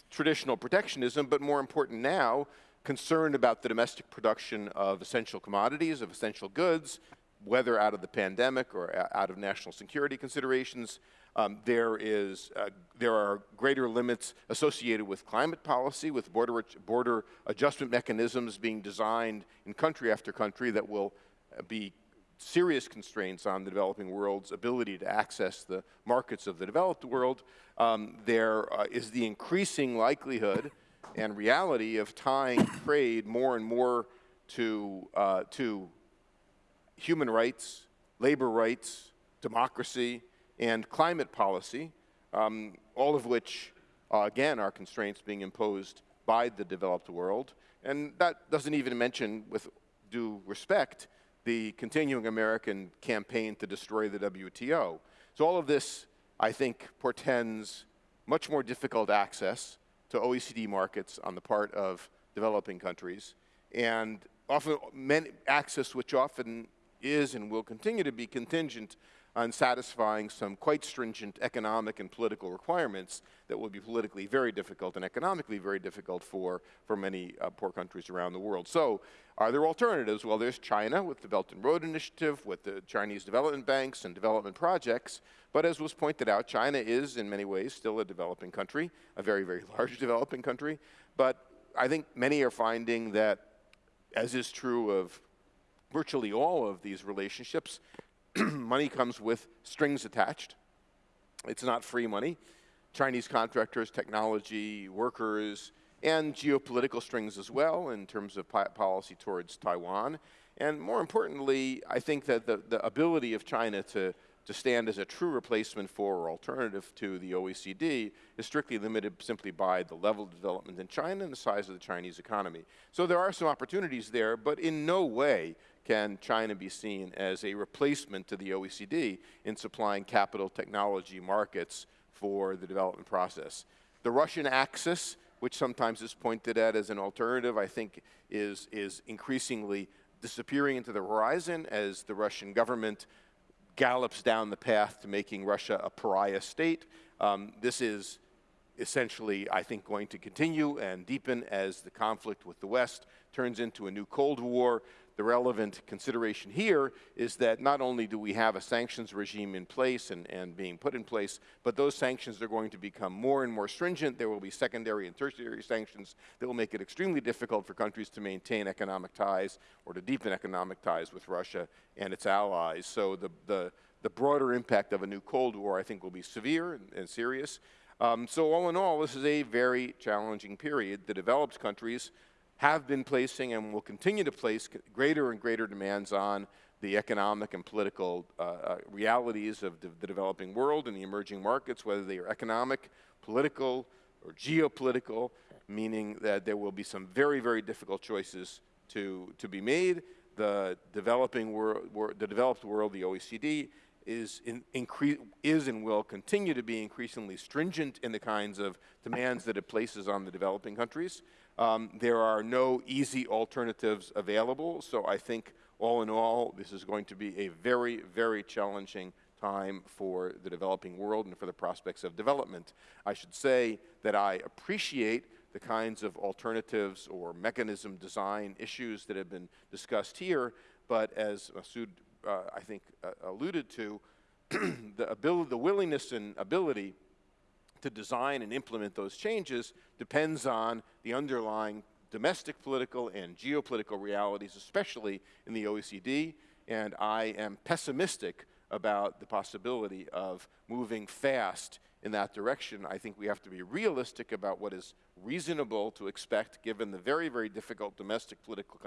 traditional protectionism, but more important now, concern about the domestic production of essential commodities, of essential goods, whether out of the pandemic or out of national security considerations, um, there, is, uh, there are greater limits associated with climate policy, with border, border adjustment mechanisms being designed in country after country that will uh, be serious constraints on the developing world's ability to access the markets of the developed world. Um, there uh, is the increasing likelihood and reality of tying trade more and more to, uh, to human rights, labor rights, democracy, and climate policy, um, all of which, uh, again, are constraints being imposed by the developed world. And that doesn't even mention, with due respect, the continuing American campaign to destroy the WTO. So all of this, I think, portends much more difficult access to OECD markets on the part of developing countries, and often access which often is and will continue to be contingent on satisfying some quite stringent economic and political requirements that will be politically very difficult and economically very difficult for, for many uh, poor countries around the world. So are there alternatives? Well, there's China with the Belt and Road Initiative, with the Chinese development banks and development projects. But as was pointed out, China is in many ways still a developing country, a very, very *laughs* large developing country. But I think many are finding that, as is true of virtually all of these relationships, *clears throat* money comes with strings attached. It's not free money. Chinese contractors, technology, workers, and geopolitical strings as well in terms of policy towards Taiwan. And more importantly, I think that the, the ability of China to to stand as a true replacement for or alternative to the OECD is strictly limited simply by the level of development in China and the size of the Chinese economy. So there are some opportunities there, but in no way can China be seen as a replacement to the OECD in supplying capital technology markets for the development process. The Russian axis, which sometimes is pointed at as an alternative, I think is, is increasingly disappearing into the horizon as the Russian government gallops down the path to making Russia a pariah state. Um, this is essentially, I think, going to continue and deepen as the conflict with the West turns into a new Cold War. The relevant consideration here is that not only do we have a sanctions regime in place and, and being put in place, but those sanctions are going to become more and more stringent. There will be secondary and tertiary sanctions that will make it extremely difficult for countries to maintain economic ties or to deepen economic ties with Russia and its allies. So the, the, the broader impact of a new Cold War, I think, will be severe and, and serious. Um, so all in all, this is a very challenging period. The developed countries have been placing and will continue to place greater and greater demands on the economic and political uh, uh, realities of the, the developing world and the emerging markets, whether they are economic, political, or geopolitical, meaning that there will be some very, very difficult choices to, to be made. The developing world, wor the developed world, the OECD, is, in, is and will continue to be increasingly stringent in the kinds of demands that it places on the developing countries. Um, there are no easy alternatives available, so I think all in all, this is going to be a very, very challenging time for the developing world and for the prospects of development. I should say that I appreciate the kinds of alternatives or mechanism design issues that have been discussed here, but as Masood, uh, I think, uh, alluded to, *clears throat* the ability, the willingness and ability to design and implement those changes depends on the underlying domestic political and geopolitical realities, especially in the OECD, and I am pessimistic about the possibility of moving fast in that direction. I think we have to be realistic about what is reasonable to expect given the very, very difficult domestic political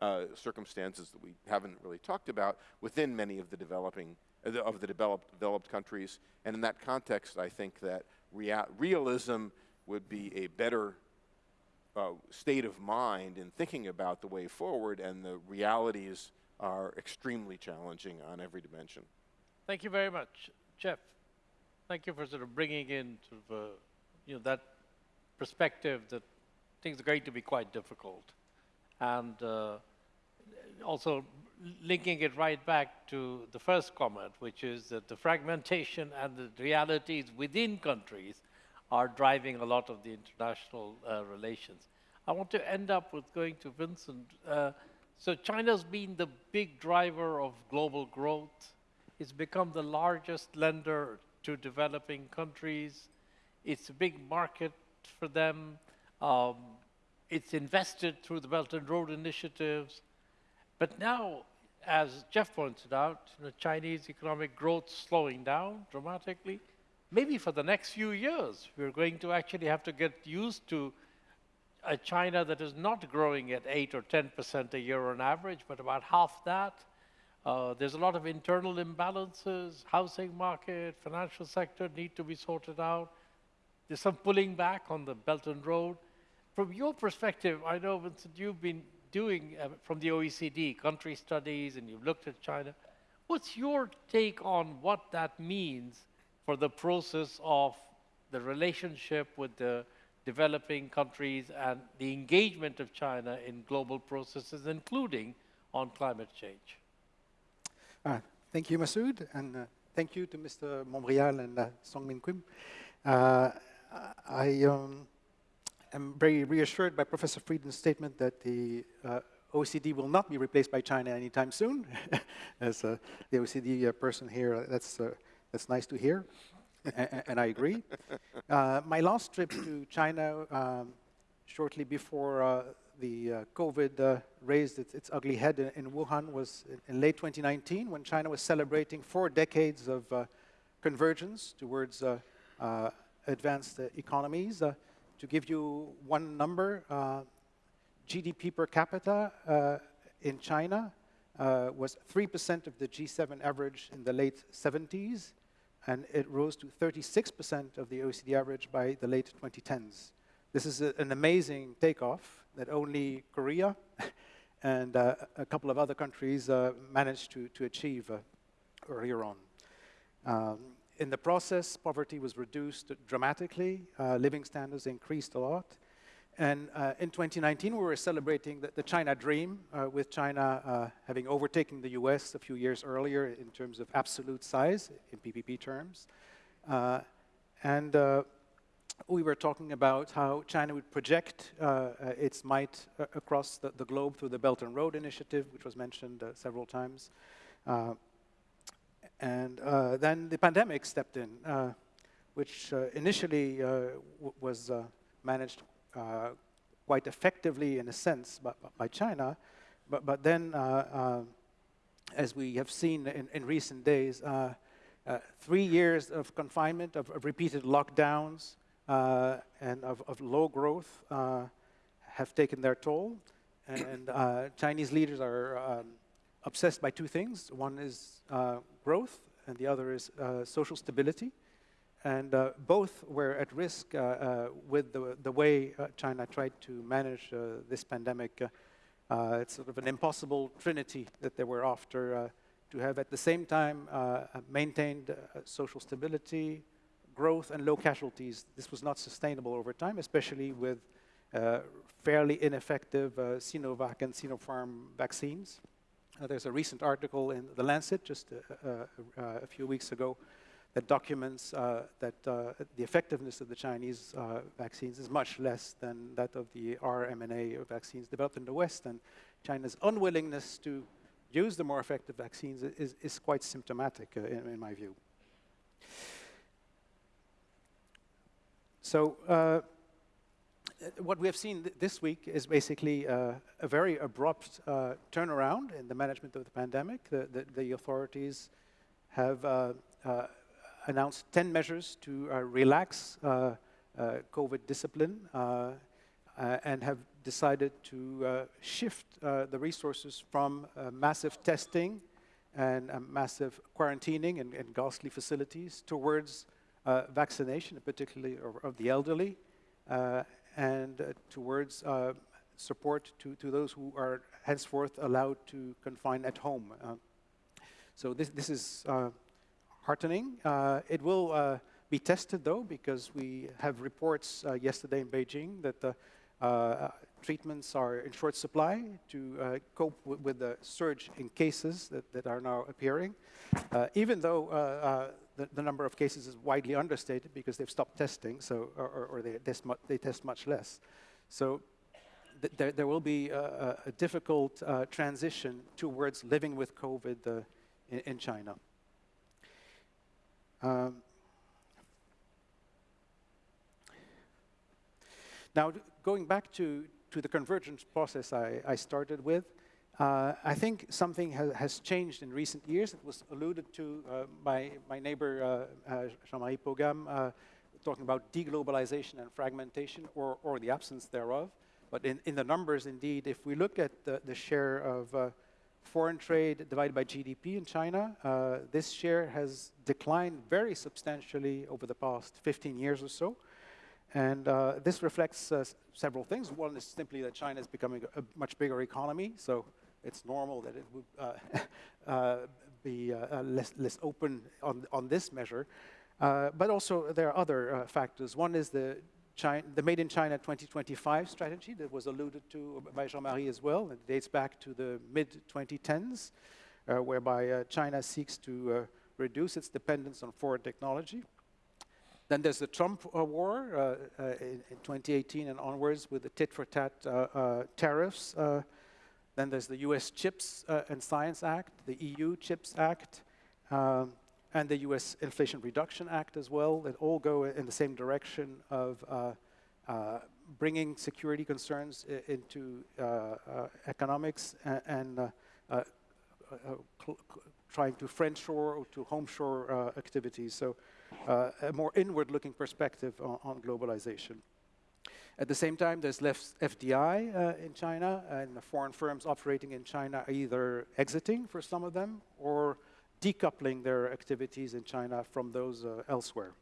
uh, circumstances that we haven't really talked about within many of the developing, uh, of the developed, developed countries. And in that context, I think that rea realism would be a better uh, state of mind in thinking about the way forward, and the realities are extremely challenging on every dimension. Thank you very much, Jeff. Thank you for sort of bringing in sort of, uh, you know, that perspective that things are going to be quite difficult, and uh, also linking it right back to the first comment, which is that the fragmentation and the realities within countries are driving a lot of the international uh, relations. I want to end up with going to Vincent. Uh, so China's been the big driver of global growth. It's become the largest lender to developing countries. It's a big market for them. Um, it's invested through the Belt and Road initiatives. But now, as Jeff pointed out, you know, Chinese economic growth slowing down dramatically. Maybe for the next few years, we're going to actually have to get used to a China that is not growing at 8 or 10% a year on average, but about half that. Uh, there's a lot of internal imbalances, housing market, financial sector need to be sorted out. There's some pulling back on the Belt and Road. From your perspective, I know, Vincent, you've been doing uh, from the OECD country studies and you've looked at China. What's your take on what that means for the process of the relationship with the developing countries and the engagement of China in global processes, including on climate change? Uh, thank you, Masood, and uh, thank you to Mr. Montbrial and uh, Songmin Kim. Uh, I um, am very reassured by Professor Frieden's statement that the uh, OECD will not be replaced by China anytime soon. *laughs* As uh, the OECD uh, person here, that's, uh, that's nice to hear, and I agree. *laughs* Uh, my last trip to China um, shortly before the COVID raised its, its, ugly head in, in Wuhan was in, in, late 2019 when China was celebrating four decades of convergence towards advanced economies. Uh, to give you one number, uh, GDP per capita uh, in China was 3% of the G7 average in the late 70s, and it rose to 36% of the OECD average by the late 2010s. This is a, an amazing takeoff that only Korea *laughs* and uh, a couple of other countries uh, managed to, to achieve uh, earlier on. Um, in the process, poverty was reduced dramatically, uh, living standards increased a lot. And uh, in 2019, we were celebrating the, the China dream, uh, with China uh, having overtaken the US a few years earlier in terms of absolute size, in PPP terms. Uh, and uh, we were talking about how China would project its might across the, the, globe through the Belt and Road Initiative, which was mentioned several times. And uh, then the pandemic stepped in, uh, which uh, initially was managed quite effectively, in a sense, by, by China. But, but then, as we have seen in, in recent days, uh, three years of confinement, of, of repeated lockdowns, uh, and of, of, low growth uh, have taken their toll. And Chinese leaders are um, obsessed by two things. One is uh, growth, and the other is uh, social stability. And uh, both were at risk uh, uh, with the, the way China tried to manage this pandemic. it's sort of an impossible trinity that they were after to have at the same time maintained social stability, growth, and low casualties. This was not sustainable over time, especially with uh, fairly ineffective uh, Sinovac and Sinopharm vaccines. Uh, there's a recent article in The Lancet just a few weeks ago that documents uh, that uh, the effectiveness of the Chinese uh, vaccines is much less than that of the mRNA vaccines developed in the West. And China's unwillingness to use the more effective vaccines is, is quite symptomatic, in, in, my view. So what we have seen th this week is basically uh, a very abrupt uh, turnaround in the management of the pandemic. The, the, the authorities have uh, uh announced 10 measures to uh, relax uh, COVID discipline and have decided to shift the resources from massive testing and massive quarantining and, and, ghastly facilities towards vaccination, particularly of, of the elderly, and uh, towards uh, support to, to those who are henceforth allowed to confine at home. Uh, so this, this is heartening. it will be tested, though, because we have reports yesterday in Beijing that the uh, treatments are in short supply to uh, cope with the surge in cases that, that are now appearing, uh, even though the, the, number of cases is widely understated because they've stopped testing, so or, or they, test they test much less. So th there, there will be a, a difficult uh, transition towards living with COVID uh, in, in, China. Um, now, going back to, to the convergence process I, I started with, uh, I think something ha has changed in recent years. It was alluded to uh, by my neighbor uh, uh Jean-Marie Paugam, uh, talking about deglobalization and fragmentation, or, or the absence thereof. But in, in the numbers, indeed, if we look at the, the share of uh, foreign trade divided by GDP in China, this share has declined very substantially over the past 15 years or so. And uh, this reflects uh, several things. One is simply that China is becoming a, much bigger economy, so it's normal that it would uh, *laughs* uh, be uh, less, less open on, on this measure. but also there are other factors. One is the China, the Made in China 2025 strategy that was alluded to by Jean-Marie as well. It dates back to the mid-2010s, uh, whereby uh, China seeks to uh, reduce its dependence on foreign technology. Then there's the Trump war in, in, 2018 and onwards with the tit-for-tat tariffs then there's the US CHIPS uh, and Science Act, the EU CHIPS Act, um, and the US Inflation Reduction Act as well, that all go in the same direction of uh, uh, bringing security concerns into uh, uh, economics and, and uh, trying to friendshore or to homeshore activities. So a more inward-looking perspective on, on globalization. At the same time, there's less FDI uh, in China, and foreign firms operating in China are either exiting for some of them or decoupling their activities in China from those uh, elsewhere.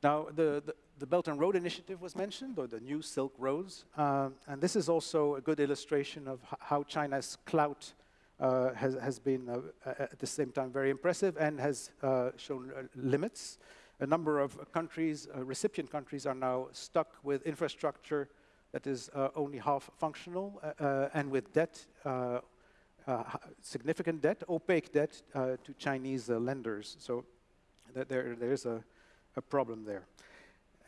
Now, the, the, the, Belt and Road Initiative was mentioned, or the new Silk Roads, uh, and this is also a good illustration of how China's clout uh, has, has, been, uh, at the same time, very impressive and has uh, shown uh, limits a number of countries, uh, recipient countries, are now stuck with infrastructure that is uh, only half functional uh, uh and with debt, uh, uh, significant debt, opaque debt to Chinese lenders. So th there, there's a, a, problem there.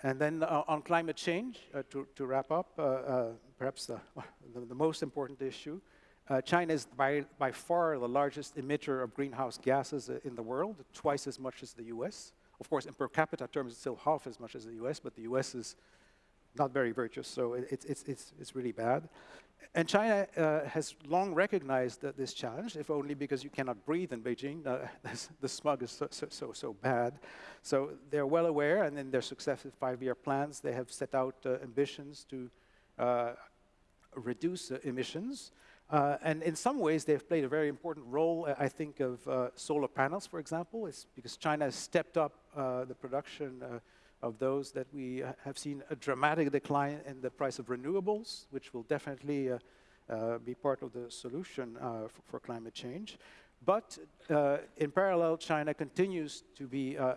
And then on climate change, to, to, wrap up, perhaps the, *laughs* the, the, most important issue, China is by, by far the largest emitter of greenhouse gases in the world, twice as much as the US. Of course, in per capita terms, it's still half as much as the US, but the US is not very virtuous, so it, it's, it's, it's really bad. And China uh, has long recognized this challenge, if only because you cannot breathe in Beijing. Uh, *laughs* the smog is so, so, so, so, bad. So they're well aware, and in their successive five-year plans, they have set out uh, ambitions to uh, reduce emissions. Uh, and in some ways, they've played a very important role. I think of uh, solar panels, for example, it's because China has stepped up the production uh, of those that we uh, have seen a dramatic decline in the price of renewables, which will definitely uh, uh, be part of the solution uh, for, for climate change. But uh, in parallel, China continues to be uh,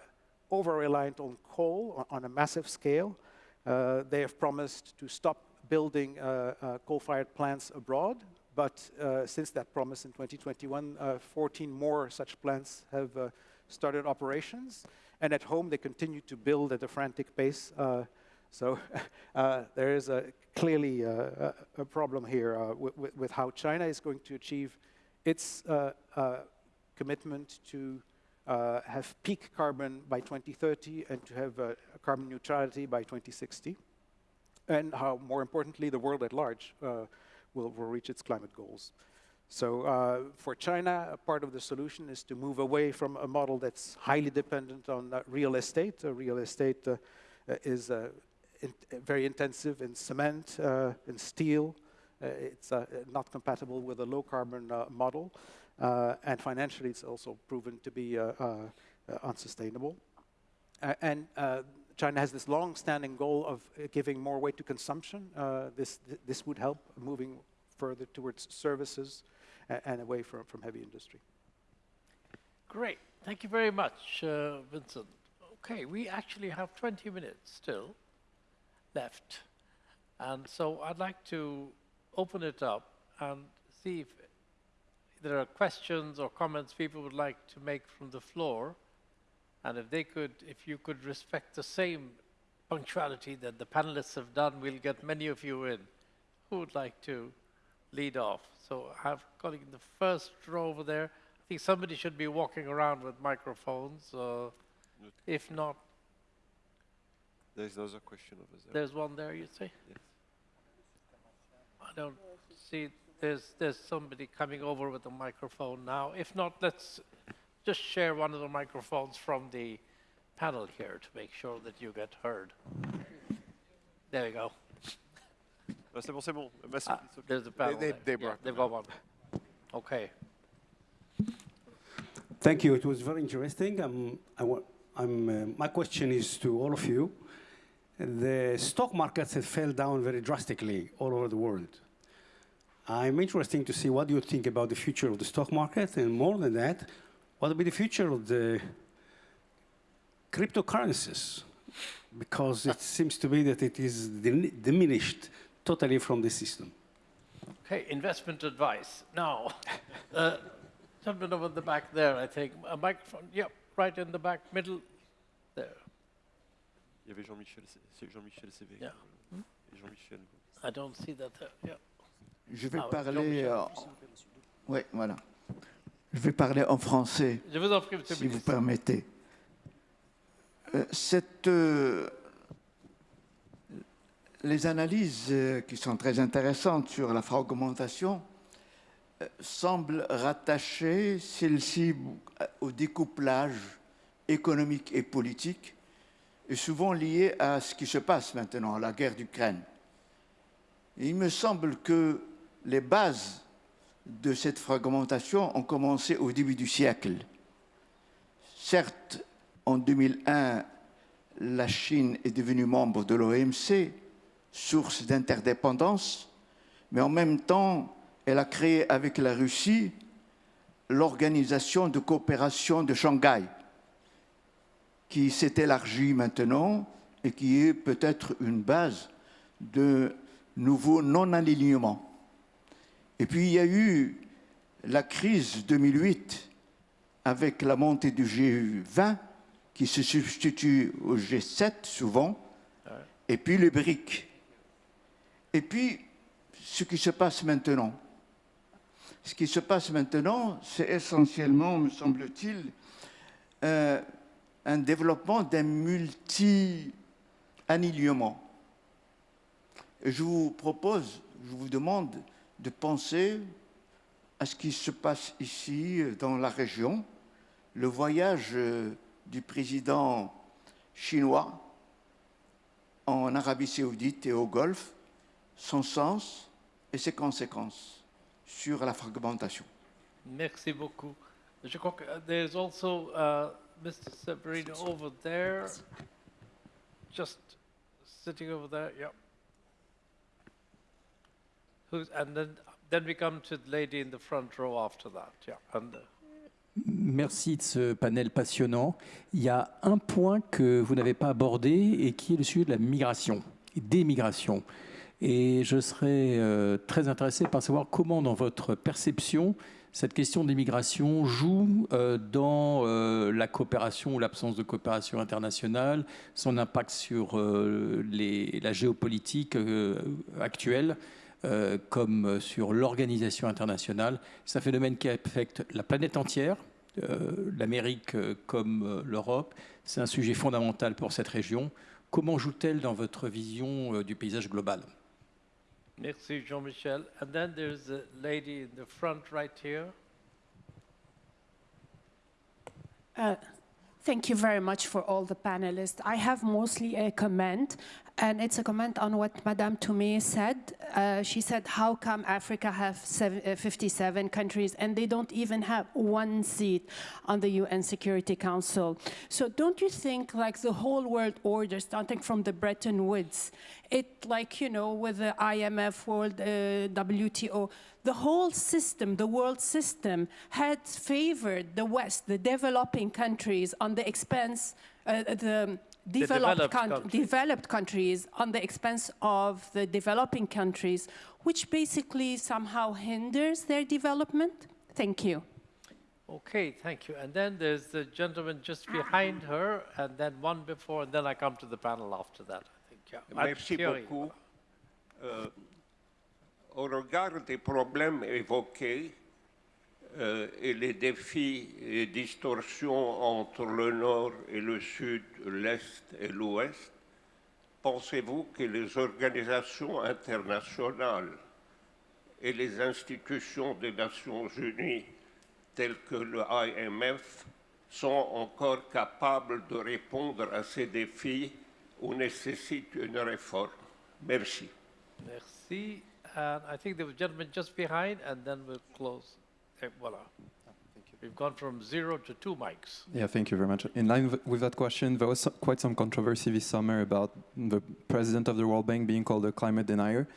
over-reliant on coal on, a massive scale. Uh, they have promised to stop building uh, uh, coal-fired plants abroad, but uh, since that promise in 2021, uh, 14 more such plants have uh, started operations. And at home, they continue to build at a frantic pace. Uh, so *laughs* uh, there is a, clearly uh, a, a problem here with, with, how China is going to achieve its commitment to uh, have peak carbon by 2030 and to have uh, carbon neutrality by 2060, and how, more importantly, the world at large uh, will, will reach its climate goals. So uh, for China, part of the solution is to move away from a model that's highly dependent on uh, real estate. Uh, real estate uh, is uh, in very intensive in cement, uh, in steel. It's not compatible with a low carbon uh, model. And financially, it's also proven to be unsustainable. And China has this long-standing goal of giving more weight to consumption. This, th- this would help moving further towards services a- and away from, from heavy industry. Great. Thank you very much, uh, Vincent. Okay, we actually have 20 minutes still left. And so I'd like to open it up and see if there are questions or comments people would like to make from the floor. And if they could, if you could respect the same punctuality that the panelists have done, we'll get many of you in. Who would like to lead off? So I have colleague in the first row over there. I think somebody should be walking around with microphones. Uh, if not, There's another question over there. there's one there, you see? Yes. I don't see, there's, there's somebody coming over with a microphone now. If not, let's just share one of the microphones from the panel here to make sure that you get heard. There you go. C'est bon, c'est bon. Massoud, Ah, okay. there's a panel they- there. they Yeah, They've got one. Okay. Thank you. It was very interesting. Um, I wa- I'm, uh, my question is to all of you. The stock markets have fell down very drastically all over the world. I'm interested to see what you think about the future of the stock market, and more than that, what will be the future of the cryptocurrencies? Because it seems to be that it is diminished totally from the system. Okay, investment advice. Now, *laughs* uh, gentleman over in the back there, I think. A microphone, yep, right in the back, middle, there. Il y avait Jean-Michel, c'est Jean-Michel Sévé. Yeah. Jean-Michel. I don't see that there, yeah. Je vais Ah parler. Euh, Oui, voilà. Je vais parler en français, Je vous en prie, si vous permettez. Euh, cette, euh, les analyses euh, qui sont très intéressantes sur la fragmentation euh, semblent rattacher celle-ci au découplage économique et politique, et souvent liées à ce qui se passe maintenant, à la guerre d'Ukraine. Il me semble que les bases de cette fragmentation ont commencé au début du siècle. Certes, en 2001, la Chine est devenue membre de l'OMC, source d'interdépendance, mais en même temps, elle a créé avec la Russie l'organisation de coopération de Shanghai, qui s'est élargie maintenant et qui est peut-être une base de nouveaux non-alignements. Et puis il y a eu la crise 2008 avec la montée du G20 qui se substitue au G7 souvent, et puis le BRIC. Et puis ce qui se passe maintenant. Ce qui se passe maintenant, c'est essentiellement, me semble-t-il, euh, un développement d'un multi-alignement. Et je vous propose, je vous demande de penser à ce qui se passe ici dans la région, le voyage euh, du président chinois en Arabie saoudite et au Golfe, son sens et ses conséquences sur la fragmentation. Merci beaucoup. Je crois que uh, there's also uh, Mr. Severino over there, just sitting over there, yeah. Who's, and then, then we come to the lady in the front row after that, yeah. And, uh, Merci de ce panel passionnant. Il y a un point que vous n'avez pas abordé et qui est le sujet de la migration des migrations. Et je serais euh, très intéressé par savoir comment, dans votre perception, cette question des migrations joue euh, dans euh, la coopération ou l'absence de coopération internationale, son impact sur la géopolitique actuelle, comme sur l'organisation internationale. C'est un phénomène qui affecte la planète entière, l'Amérique comme l'Europe. C'est un sujet fondamental pour cette région. Comment joue-t-elle dans votre vision du paysage global? Merci Jean-Michel. And then there's a lady in the front right here. Uh, Thank you very much for all the panelists. I have mostly a comment, and it's a comment on what Madame Touré said. Uh, she said, how come Africa have uh, 57 countries and they don't even have one seat on the UN Security Council? So don't you think like the whole world order, starting from the Bretton Woods, it like, you know, with the IMF, World uh, WTO, the whole system, the world system, had favored the West, the developing countries, on the expense, uh, the developed, developed coun- countries. developed countries, on the expense of the developing countries, which basically somehow hinders their development? Thank you. Okay, thank you. And then there's the gentleman just behind her, and then one before, and then I come to the panel after that, I think, yeah. I'm Merci Thierry. beaucoup. Euh, au regard des problèmes évoqués euh, et les défis et distorsions entre le nord et le sud, l'est et l'ouest, pensez-vous que les organisations internationales et les institutions des Nations Unies, telles que le IMF, sont encore capables de répondre à ces défis ou nécessitent une réforme? Merci. Merci. And I think there was gentleman just behind, and then we'll close. Voila. We've gone from zero to two mics. Yeah, thank you very much. In line with- with that question, there was so- quite some controversy this summer about the president of the World Bank being called a climate denier.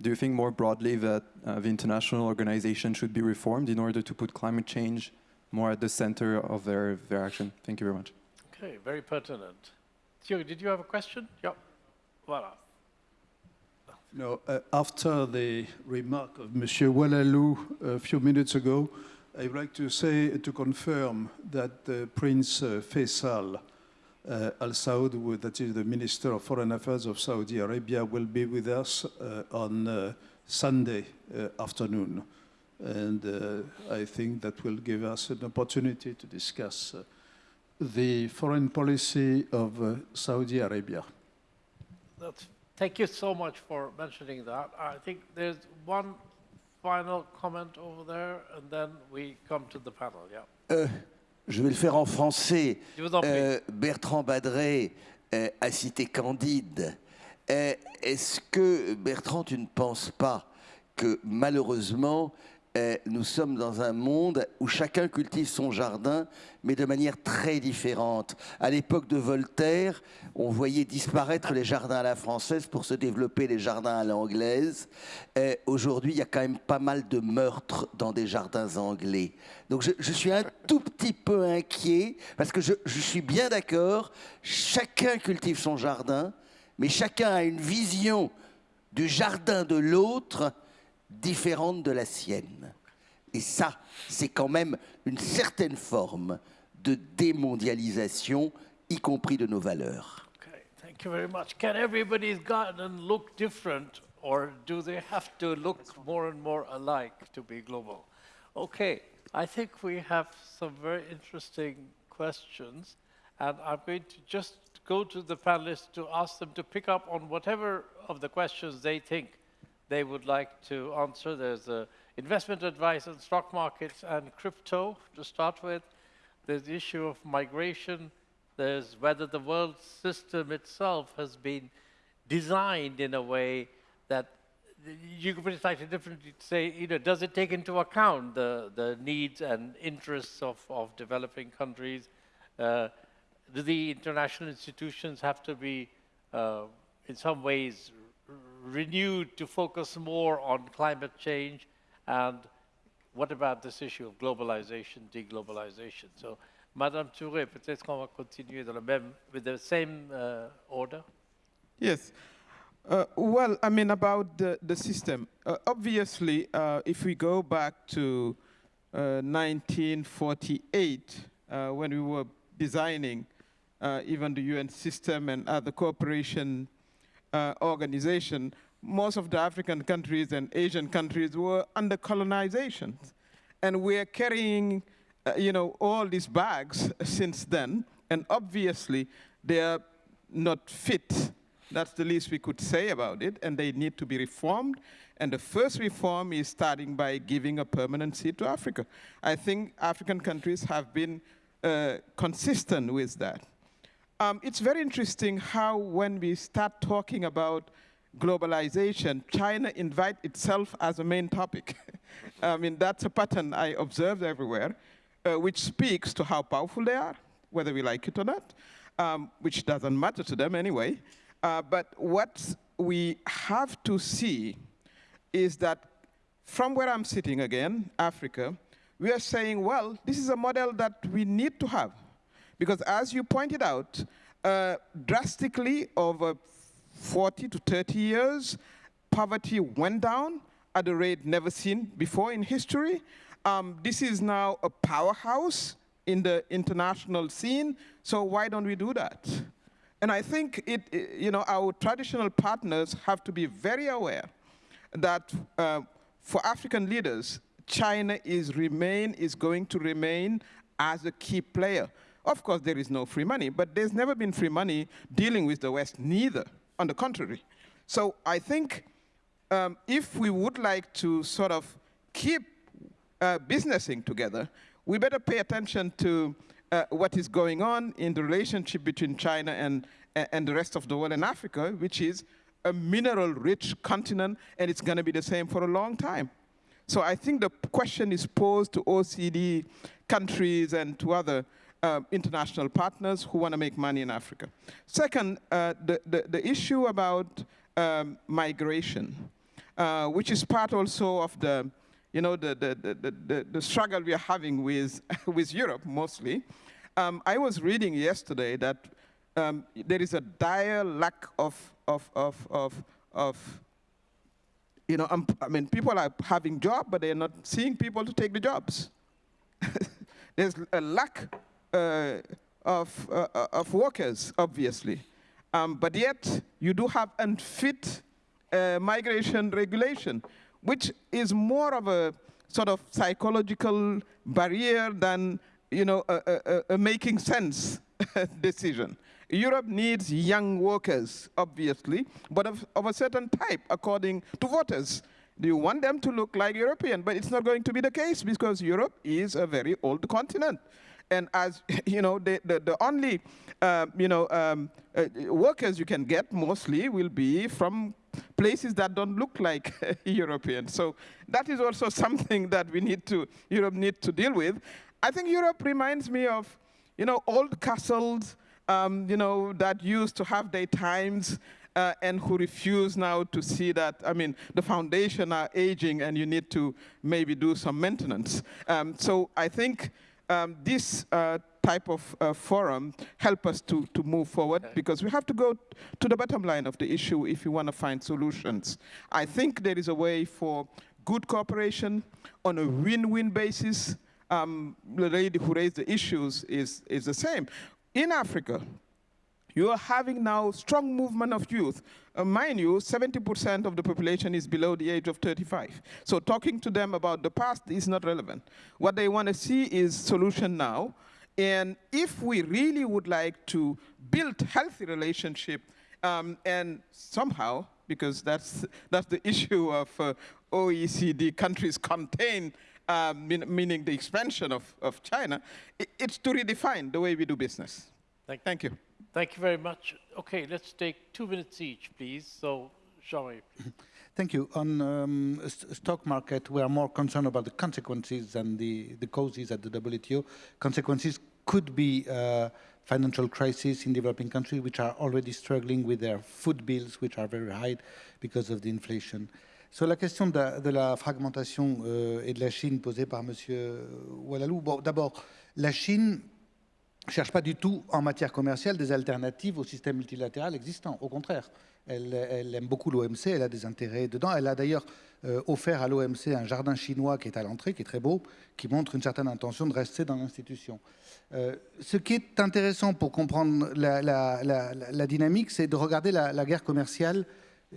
Do you think more broadly that uh, the international organization should be reformed in order to put climate change more at the center of their, their action? Thank you very much. Okay, very pertinent. Thierry, did you have a question? Yeah. Voila. No, uh, after the remark of Monsieur Oualalou a few minutes ago, I would like to say, to confirm that uh, Prince uh, Faisal uh, Al Saud, that is the Minister of Foreign Affairs of Saudi Arabia, will be with us uh, on uh, Sunday afternoon. And I think that will give us an opportunity to discuss the foreign policy of Saudi Arabia. That's, thank you so much for mentioning that. I think there's one final comment over there, and then we come to the panel. Yeah. Euh, je vais le faire en français. Je vous en prie. Euh, Bertrand Badré euh, a cité Candide. Est-ce que, Bertrand, tu ne penses pas que malheureusement, euh, nous sommes dans un monde où chacun cultive son jardin, mais de manière très différente. À l'époque de Voltaire, on voyait disparaître les jardins à la française pour se développer les jardins à l'anglaise. Euh, Aujourd'hui, il y a quand même pas mal de meurtres dans des jardins anglais. Donc je, suis un tout petit peu inquiet, parce que je suis bien d'accord, chacun cultive son jardin, mais chacun a une vision du jardin de l'autre différente de la sienne. Et ça, c'est quand même une certaine forme de démondialisation, y compris de nos valeurs. Okay, thank you very much. Can everybody's garden look different, or do they have to look more and more alike to be global? Okay, I think we have some very interesting questions, and I'm going to just go to the panelists to ask them to pick up on whatever of the questions they think they would like to answer. There's uh, investment advice on stock markets and crypto to start with. There's the issue of migration. There's whether the world system itself has been designed in a way that you could put it slightly differently to say, you know, does it take into account the, the needs and interests of, of developing countries? Uh, do the international institutions have to be, uh, in some ways, renewed to focus more on climate change? And what about this issue of globalization, deglobalization? So, Madame Touré, peut-être qu'on va continuer dans le même, with the same uh, order. Yes. Uh, well, I mean, about the, the system. Uh, obviously, uh, if we go back to uh, 1948, uh, when we were designing uh, even the UN system and other cooperation organization, most of the African countries and Asian countries were under colonization. And we're carrying, you know, all these bags since then, and obviously they are not fit that's the least we could say about it, and they need to be reformed. And the first reform is starting by giving a permanent seat to Africa. I think African countries have been uh, consistent with that. Um, it's very interesting how when we start talking about globalization, China invite itself as a main topic. *laughs* I mean, that's a pattern I observe everywhere, uh, which speaks to how powerful they are, whether we like it or not, um, which doesn't matter to them anyway. Uh, but what we have to see is that from where I'm sitting again, Africa, we are saying, well, this is a model that we need to have. Because as you pointed out, uh, drastically over 40 to 30 years, poverty went down at a rate never seen before in history. Um, this is now a powerhouse in the international scene, so why don't we do that? And I think it, you know, our traditional partners have to be very aware that uh, for African leaders, China is remain is going to remain as a key player. Of course, there is no free money, but there's never been free money dealing with the West, neither. On the contrary. So I think um, if we would like to sort of keep uh, businessing together, we better pay attention to uh, what is going on in the relationship between China and, and the rest of the world and Africa, which is a mineral-rich continent, and it's going to be the same for a long time. So I think the question is posed to OECD countries and to other uh, international partners who want to make money in Africa. Second, uh, the, the, the, issue about um, migration, uh, which is part also of the you know, the, the, the, the, the struggle we are having with, *laughs* with Europe mostly. Um, I was reading yesterday that um, there is a dire lack of, of, of, of, of you know, um, I mean, people are having jobs, but they're not seeing people to take the jobs. *laughs* There's a lack uh, of, uh, uh, of workers, obviously. Um, but yet, you do have unfit uh, migration regulation which is more of a sort of psychological barrier than you know, a, a, a making sense *laughs* decision. Europe needs young workers, obviously, but of, of, a certain type, according to voters. Do you want them to look like European? But it's not going to be the case because Europe is a very old continent. And as *laughs* you know, the, the, the only uh, you know, um, uh, workers you can get mostly will be from places that don't look like *laughs* European. So that is also *laughs* something that we need to, Europe need to deal with. I think Europe reminds me of, you know, old castles, um, you know, that used to have their times uh, and who refuse now to see that, I mean, the foundation are aging and you need to maybe do some maintenance. Um, so I think um, this uh, type of uh, forum help us to, to move forward okay. because we have to go to the bottom line of the issue if we want to find solutions. I think there is a way for good cooperation on a win-win basis. Um, the lady who raised the issues is, is the same. In Africa, you are having now strong movement of youth. Uh, mind you, 70% of the population is below the age of 35. So talking to them about the past is not relevant. What they want to see is solution now, and if we really would like to build healthy relationship um, and somehow, because that's, that's the issue of uh, OECD countries contain, uh, mean, meaning the expansion of, of China, it, it's to redefine the way we do business. Thank, Thank you. Thank you very much. Okay, let's take two minutes each, please. So, Jean-Marie, *laughs* Thank you. On um, stock market, we are more concerned about the consequences than the, the causes at the WTO. Consequences could be uh, financial crisis in developing countries which are already struggling with their food bills, which are very high because of the inflation. Sur la question de de la fragmentation euh, et de la Chine posée par M. Oualalou, bon, d'abord, la Chine ne cherche pas du tout en matière commerciale des alternatives au système multilatéral existant. Au contraire, elle, aime beaucoup l'OMC, elle a des intérêts dedans. Elle a d'ailleurs euh, offert à l'OMC un jardin chinois qui est à l'entrée, qui est très beau, qui montre une certaine intention de rester dans l'institution. Euh, ce qui est intéressant pour comprendre la, dynamique, c'est de regarder la, guerre commerciale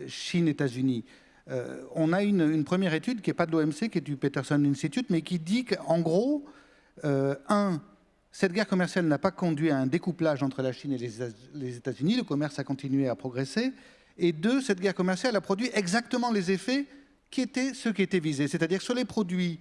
Chine-États-Unis. Euh, on a une, première étude qui n'est pas de l'OMC, qui est du Peterson Institute, mais qui dit qu'en gros, un, cette guerre commerciale n'a pas conduit à un découplage entre la Chine et les États-Unis, le commerce a continué à progresser, et deux, cette guerre commerciale a produit exactement les effets qui étaient ceux qui étaient visés, c'est-à-dire sur les produits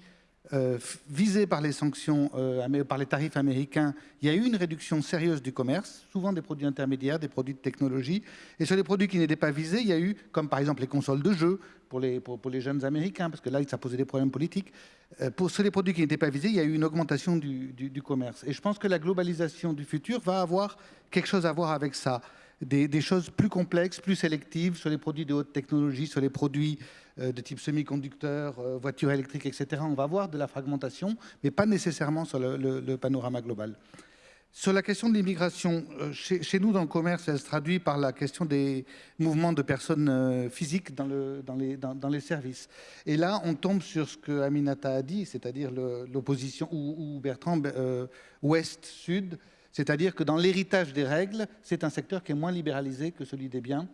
euh, visés par les sanctions, euh, par les tarifs américains, il y a eu une réduction sérieuse du commerce, souvent des produits intermédiaires, des produits de technologie. Et sur les produits qui n'étaient pas visés, il y a eu, comme par exemple les consoles de jeux pour les, jeunes Américains, parce que là, ça posait des problèmes politiques. Euh, sur les produits qui n'étaient pas visés, il y a eu une augmentation du, commerce. Et je pense que la globalisation du futur va avoir quelque chose à voir avec ça. Des, choses plus complexes, plus sélectives sur les produits de haute technologie, sur les produits de type semi-conducteur, euh, voitures électriques, etc. On va voir de la fragmentation, mais pas nécessairement sur le, panorama global. Sur la question de l'immigration, euh, chez, nous dans le commerce, elle se traduit par la question des mouvements de personnes physiques dans, le, dans, les, services. Et là, on tombe sur ce que Aminata a dit, c'est-à-dire l'opposition, ou, Bertrand, ouest-sud, c'est-à-dire que dans l'héritage des règles, c'est un secteur qui est moins libéralisé que celui des biens,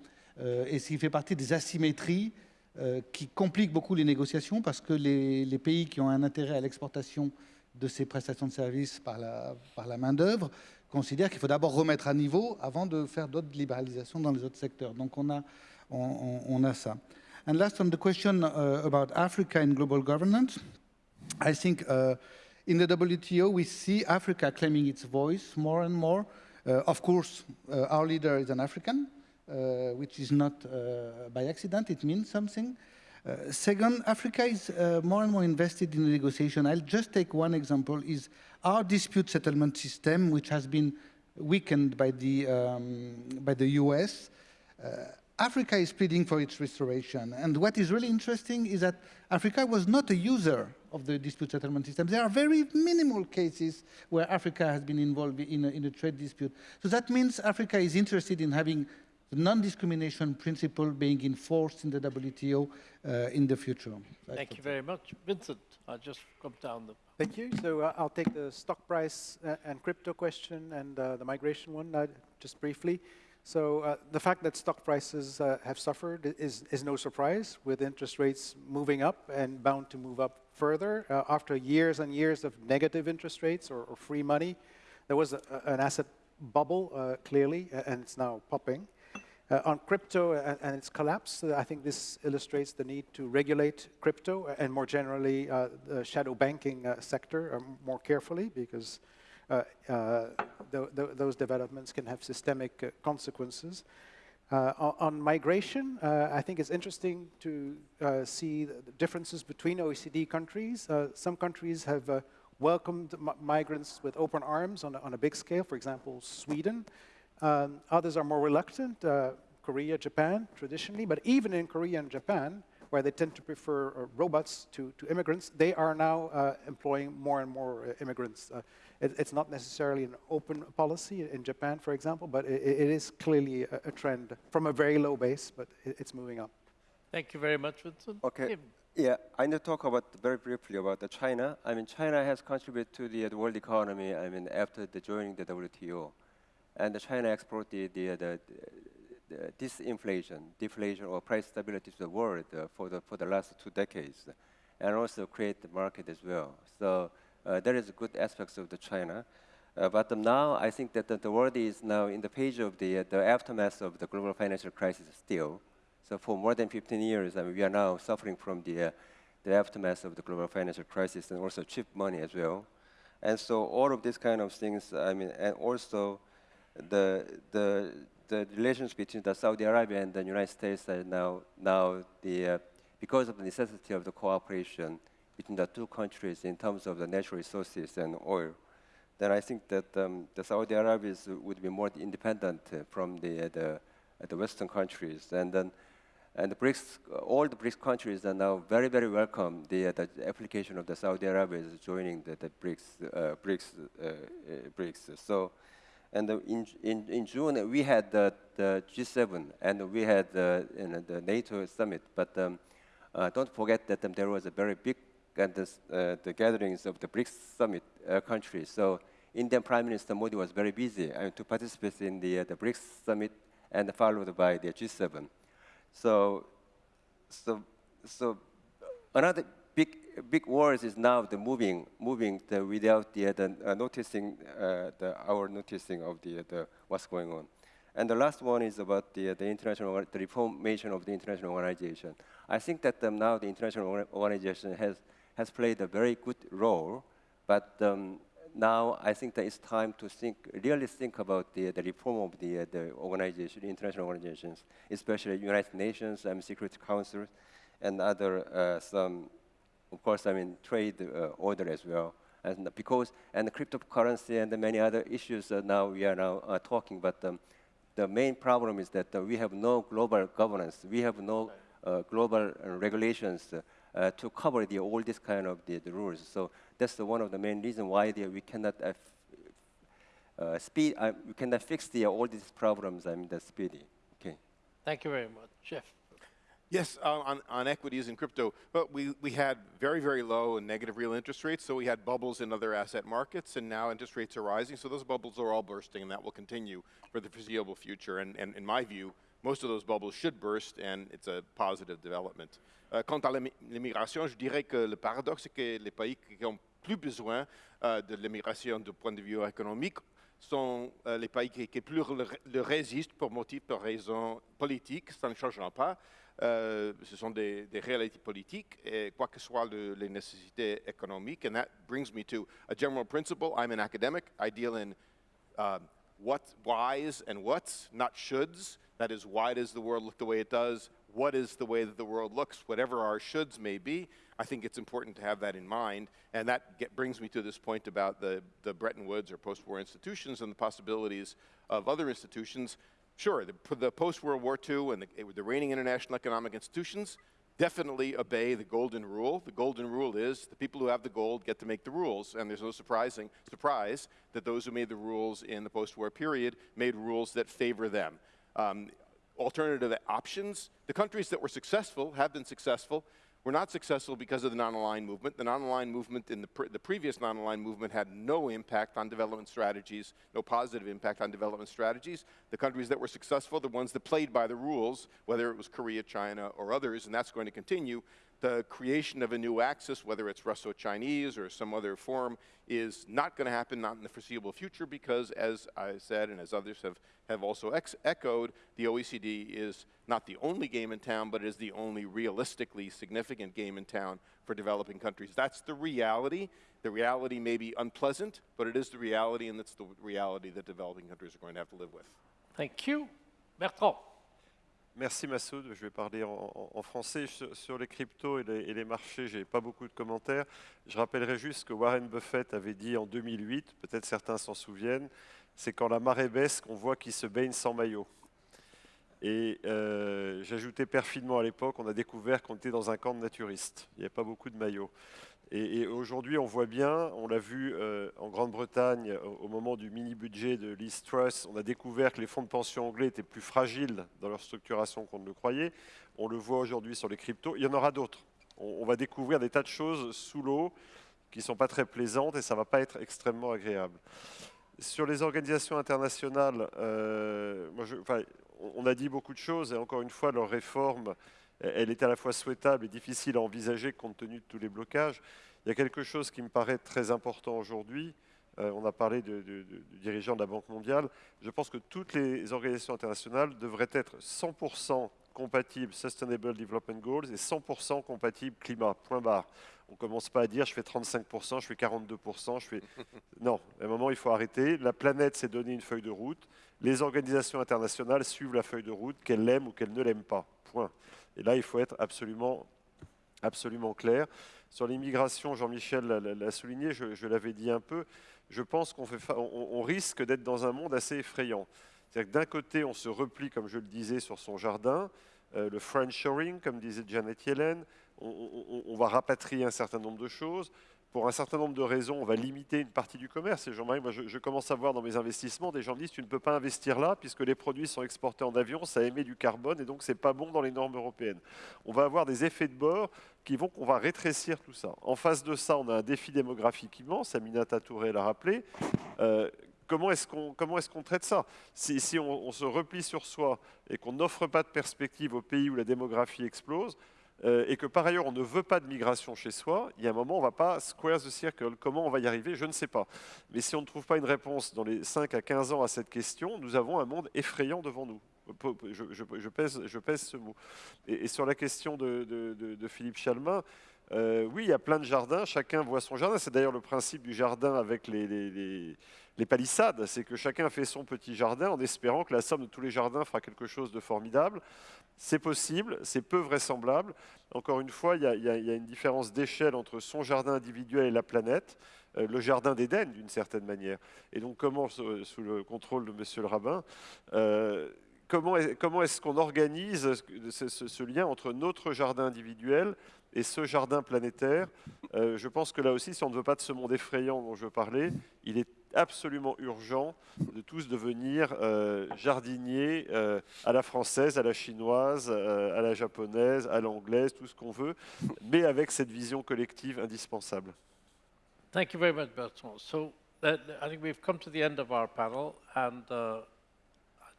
et ce qui fait partie des asymétries euh, qui complique beaucoup les négociations parce que les, pays qui ont un intérêt à l'exportation de ces prestations de services par la, main-d'œuvre considèrent qu'il faut d'abord remettre à niveau avant de faire d'autres libéralisations dans les autres secteurs. Donc on a, ça. And last on the question uh, about Africa in global governance, I think uh, in the WTO we see Africa claiming its voice more and more. Uh, of course, uh, our leader is an African, which is not uh, by accident, it means something. Uh, second, Africa is more and more invested in the negotiation. I'll just take one example, is our dispute settlement system, which has been weakened by the, um, by the US. Africa is pleading for its restoration. And what is really interesting is that Africa was not a user of the dispute settlement system. There are very minimal cases where Africa has been involved in a, in a trade dispute. So that means Africa is interested in having the non-discrimination principle being enforced in the WTO uh, in the future. Thank you very much. Vincent, I'll just come down the... Thank you. So uh, I'll take the stock price uh, and crypto question and uh, the migration one uh, just briefly. So uh, the fact that stock prices have suffered is, is no surprise with interest rates moving up and bound to move up further. after years and years of negative interest rates or, or free money, there was a, an asset bubble, clearly, and it's now popping. Uh, on crypto and, and, its collapse, uh, I think this illustrates the need to regulate crypto and more generally uh, the shadow banking uh, sector uh, more carefully because uh, th th those developments can have systemic consequences. On, on, migration, I think it's interesting to see the differences between OECD countries. some countries have welcomed migrants with open arms on on a big scale, for example, Sweden. Um, others are more reluctant, uh, Korea, Japan, traditionally, but even in Korea and Japan, where they tend to prefer uh, robots to, to immigrants, they are now uh, employing more and more uh, immigrants. Uh, it, it's not necessarily an open policy in Japan, for example, but it, it is clearly a, a, trend from a very low base, but it, it's moving up. Thank you very much, Vincent. Okay. Kim. Yeah, I need to talk about very briefly about the China. I mean, China has contributed to the, the world economy. I mean, after the joining the WTO and China exported the, the, the, disinflation, deflation, or price stability to the world uh, for, the, for the last two decades, and also create the market as well. So uh, there is good aspects of the China. Uh, but now I think that the, the, world is now in the page of the, uh, the aftermath of the global financial crisis still. So for more than 15 years, I mean, we are now suffering from the, uh, the aftermath of the global financial crisis and also cheap money as well. And so all of these kind of things, I mean, and also the, the, the relations between the Saudi Arabia and the United States are now, now the, uh, because of the necessity of the cooperation between the two countries in terms of the natural resources and oil, then I think that um, the Saudi Arabians would be more independent uh, from the, uh, the, uh, the Western countries. And then and the BRICS, all the BRICS countries are now very, very welcome the, the application of the Saudi Arabians joining the, the BRICS, uh, BRICS, uh, BRICS. So, and in, in, in June we had the, the G7 and we had the, you know, the NATO summit. But um, uh, don't forget that um, there was a very big and this, uh, the gatherings of the BRICS summit uh, countries. So Indian Prime Minister Modi was very busy to participate in the, the BRICS summit and followed by the G7. So, so, so another big, words is now the moving, moving the, without the, the uh, noticing, uh, the, our noticing of the, the, what's going on. And the last one is about the, the international, the reformation of the international organization. I think that um, now the international organization has, has played a very good role, but um, now I think that it's time to think, really think about the, the reform of the, the organization, international organizations, especially United Nations and Security Council and other uh, some, of course, I mean, trade uh, order as well. And because, and cryptocurrency and many other issues that now we are now uh, talking, but um, the main problem is that uh, we have no global governance. We have no uh, global regulations to cover the, all this kind of the, the rules. So that's the, one of the main reasons why the, we cannot uh, uh, speed, uh, we cannot fix the, all these problems I mean, the speedy. Okay. Thank you very much. Jeff. Yes, uh, on, on equities and crypto, but we, we had very, very low and negative real interest rates, so we had bubbles in other asset markets, and now interest rates are rising, so those bubbles are all bursting, and that will continue for the foreseeable future. And, and in my view, most of those bubbles should burst, and it's a positive development. Euh, quant à l'immigration, je dirais que le paradoxe, c'est que les pays qui ont plus besoin euh, de l'immigration du point de vue économique sont euh, les pays qui, plus le, résistent pour motifs, pour raisons politiques, ça ne changera pas. Ce sont des, réalités politiques, et quoi que soient les nécessités économiques. And that brings me to a general principle. I'm an academic. I deal in um, what, whys and what's, not shoulds. That is, why does the world look the way it does? What is the way that the world looks? Whatever our shoulds may be, I think it's important to have that in mind. And that get, brings me to this point about the, the Bretton Woods or post-war institutions and the possibilities of other institutions. Sure, the, the post-World War II and the, the reigning international economic institutions definitely obey the golden rule. The golden rule is the people who have the gold get to make the rules, and there's no surprising surprise that those who made the rules in the post-war period made rules that favor them. Um, alternative options, the countries that were successful have been successful were not successful because of the non-aligned movement. The non-aligned movement in the, pre the previous non-aligned movement had no impact on development strategies, no positive impact on development strategies. The countries that were successful, the ones that played by the rules, whether it was Korea, China, or others, and that's going to continue, the creation of a new axis, whether it's Russo-Chinese or some other form, is not going to happen, not in the foreseeable future, because as I said and as others have, have also echoed, the OECD is not the only game in town, but it is the only realistically significant game in town for developing countries. That's the reality. The reality may be unpleasant, but it is the reality, and it's the reality that developing countries are going to have to live with. Thank you. Bertrand. Merci Massoud, je vais parler en, français. Sur, les cryptos et les, marchés, je n'ai pas beaucoup de commentaires. Je rappellerai juste que Warren Buffett avait dit en 2008, peut-être certains s'en souviennent, c'est quand la marée baisse qu'on voit qu'il se baigne sans maillot. Et euh, j'ajoutais perfidement à l'époque, on a découvert qu'on était dans un camp de naturistes. Il n'y avait pas beaucoup de maillots. Et, aujourd'hui, on voit bien, on l'a vu euh, en Grande-Bretagne au, moment du mini-budget de Liz Truss, on a découvert que les fonds de pension anglais étaient plus fragiles dans leur structuration qu'on ne le croyait. On le voit aujourd'hui sur les cryptos. Il y en aura d'autres. On, va découvrir des tas de choses sous l'eau qui ne sont pas très plaisantes et ça ne va pas être extrêmement agréable. Sur les organisations internationales, euh, on a dit beaucoup de choses et encore une fois, leur réforme elle est à la fois souhaitable et difficile à envisager compte tenu de tous les blocages. Il y a quelque chose qui me paraît très important aujourd'hui. Euh, on a parlé du dirigeant de la Banque mondiale. Je pense que toutes les organisations internationales devraient être 100% compatibles Sustainable Development Goals et 100% compatibles climat, point barre. On ne commence pas à dire je fais 35%, je fais 42%, je fais... *laughs* Non, à un moment il faut arrêter. La planète s'est donné une feuille de route. Les organisations internationales suivent la feuille de route, qu'elles l'aiment ou qu'elles ne l'aiment pas. Point. Et là, il faut être absolument absolument clair. Sur l'immigration, Jean-Michel l'a souligné, je, l'avais dit un peu, je pense qu'on on, on risque d'être dans un monde assez effrayant. C'est-à-dire que d'un côté, on se replie, comme je le disais, sur son jardin, euh, le French comme disait Janet Yellen, on, va rapatrier un certain nombre de choses. Pour un certain nombre de raisons, on va limiter une partie du commerce. Et Jean-Marie, moi, je, commence à voir dans mes investissements des gens disent tu ne peux pas investir là puisque les produits sont exportés en avion, ça émet du carbone et donc c'est pas bon dans les normes européennes. On va avoir des effets de bord qui vont qu'on va rétrécir tout ça. En face de ça, on a un défi démographique immense. Aminata Touré l'a rappelé. Euh, comment est-ce qu'on est qu'on traite ça? Si, si on, on, se replie sur soi et qu'on n'offre pas de perspective aux pays où la démographie explose, euh, et que par ailleurs on ne veut pas de migration chez soi, il y a un moment on ne va pas square the circle. Comment on va y arriver Je ne sais pas. Mais si on ne trouve pas une réponse dans les 5 à 15 ans à cette question, nous avons un monde effrayant devant nous. Je, pèse, ce mot. Et, sur la question de, Philippe Chalmin, euh, oui, il y a plein de jardins, chacun voit son jardin. C'est d'ailleurs le principe du jardin avec les palissades, c'est que chacun fait son petit jardin en espérant que la somme de tous les jardins fera quelque chose de formidable. C'est possible, c'est peu vraisemblable. Encore une fois, il y a, une différence d'échelle entre son jardin individuel et la planète. Euh, le jardin d'Éden, d'une certaine manière. Et donc, comment, sous, le contrôle de Monsieur le rabbin, euh, comment est-ce qu'on organise ce, lien entre notre jardin individuel et ce jardin planétaire? Euh, Je pense que là aussi, si on ne veut pas de ce monde effrayant dont je parlais, il est absolument urgent de tous devenir euh, jardiniers euh, à la française, à la chinoise, euh, à la japonaise, à l'anglaise, tout ce qu'on veut, mais avec cette vision collective indispensable. Thank you very much, Bertrand. So uh, I think we've come to the end of our panel, and uh,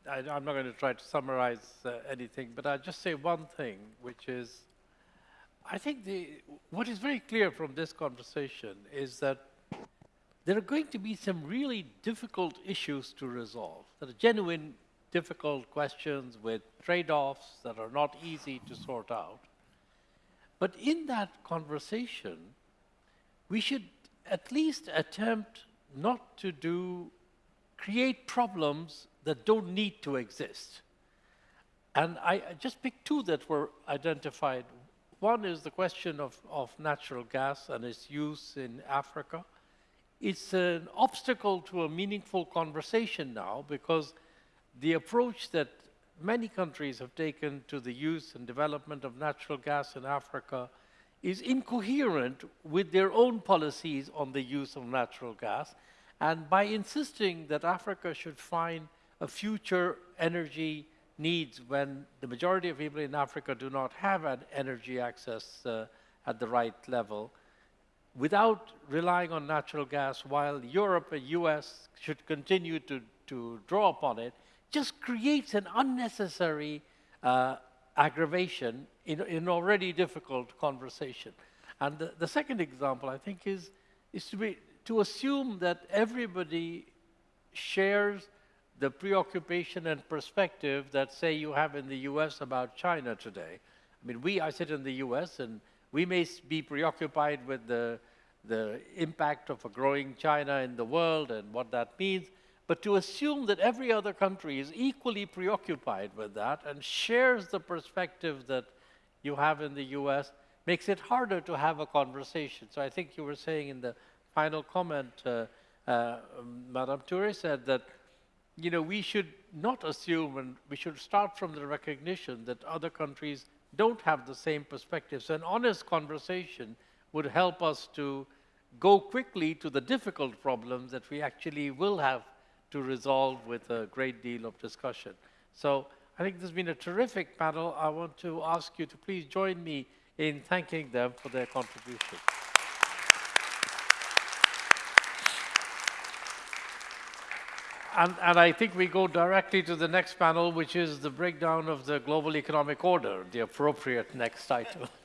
I, am not going to try to summarize uh, anything, but I'll just say one thing, which is, I think the, what is very clear from this conversation is that there are going to be some really difficult issues to resolve. There are genuine difficult questions with trade-offs that are not easy to sort out. But in that conversation, we should at least attempt not to do create problems that don't need to exist. And I, I just picked two that were identified. One is the question of, of natural gas and its use in Africa it's an obstacle to a meaningful conversation now because the approach that many countries have taken to the use and development of natural gas in Africa is incoherent with their own policies on the use of natural gas. And by insisting that Africa should find a future energy needs when the majority of people in Africa do not have an energy access uh, at the right level, without relying on natural gas while Europe and US should continue to, to draw upon it, just creates an unnecessary uh, aggravation in an already difficult conversation. And the, the, second example, I think, is, is to, be, to assume that everybody shares the preoccupation and perspective that, say, you have in the US about China today. I mean, we, I sit in the US, and we may be preoccupied with the, the impact of a growing China in the world and what that means, but to assume that every other country is equally preoccupied with that and shares the perspective that you have in the US makes it harder to have a conversation. So I think you were saying in the final comment, uh, uh, Madame Touré said that you know, we should not assume and we should start from the recognition that other countries don't have the same perspectives. An honest conversation would help us to go quickly to the difficult problems that we actually will have to resolve with a great deal of discussion. So I think this has been a terrific panel. I want to ask you to please join me in thanking them for their contribution. And, and, I think we go directly to the next panel, which is the breakdown of the global economic order, the appropriate next title. *laughs*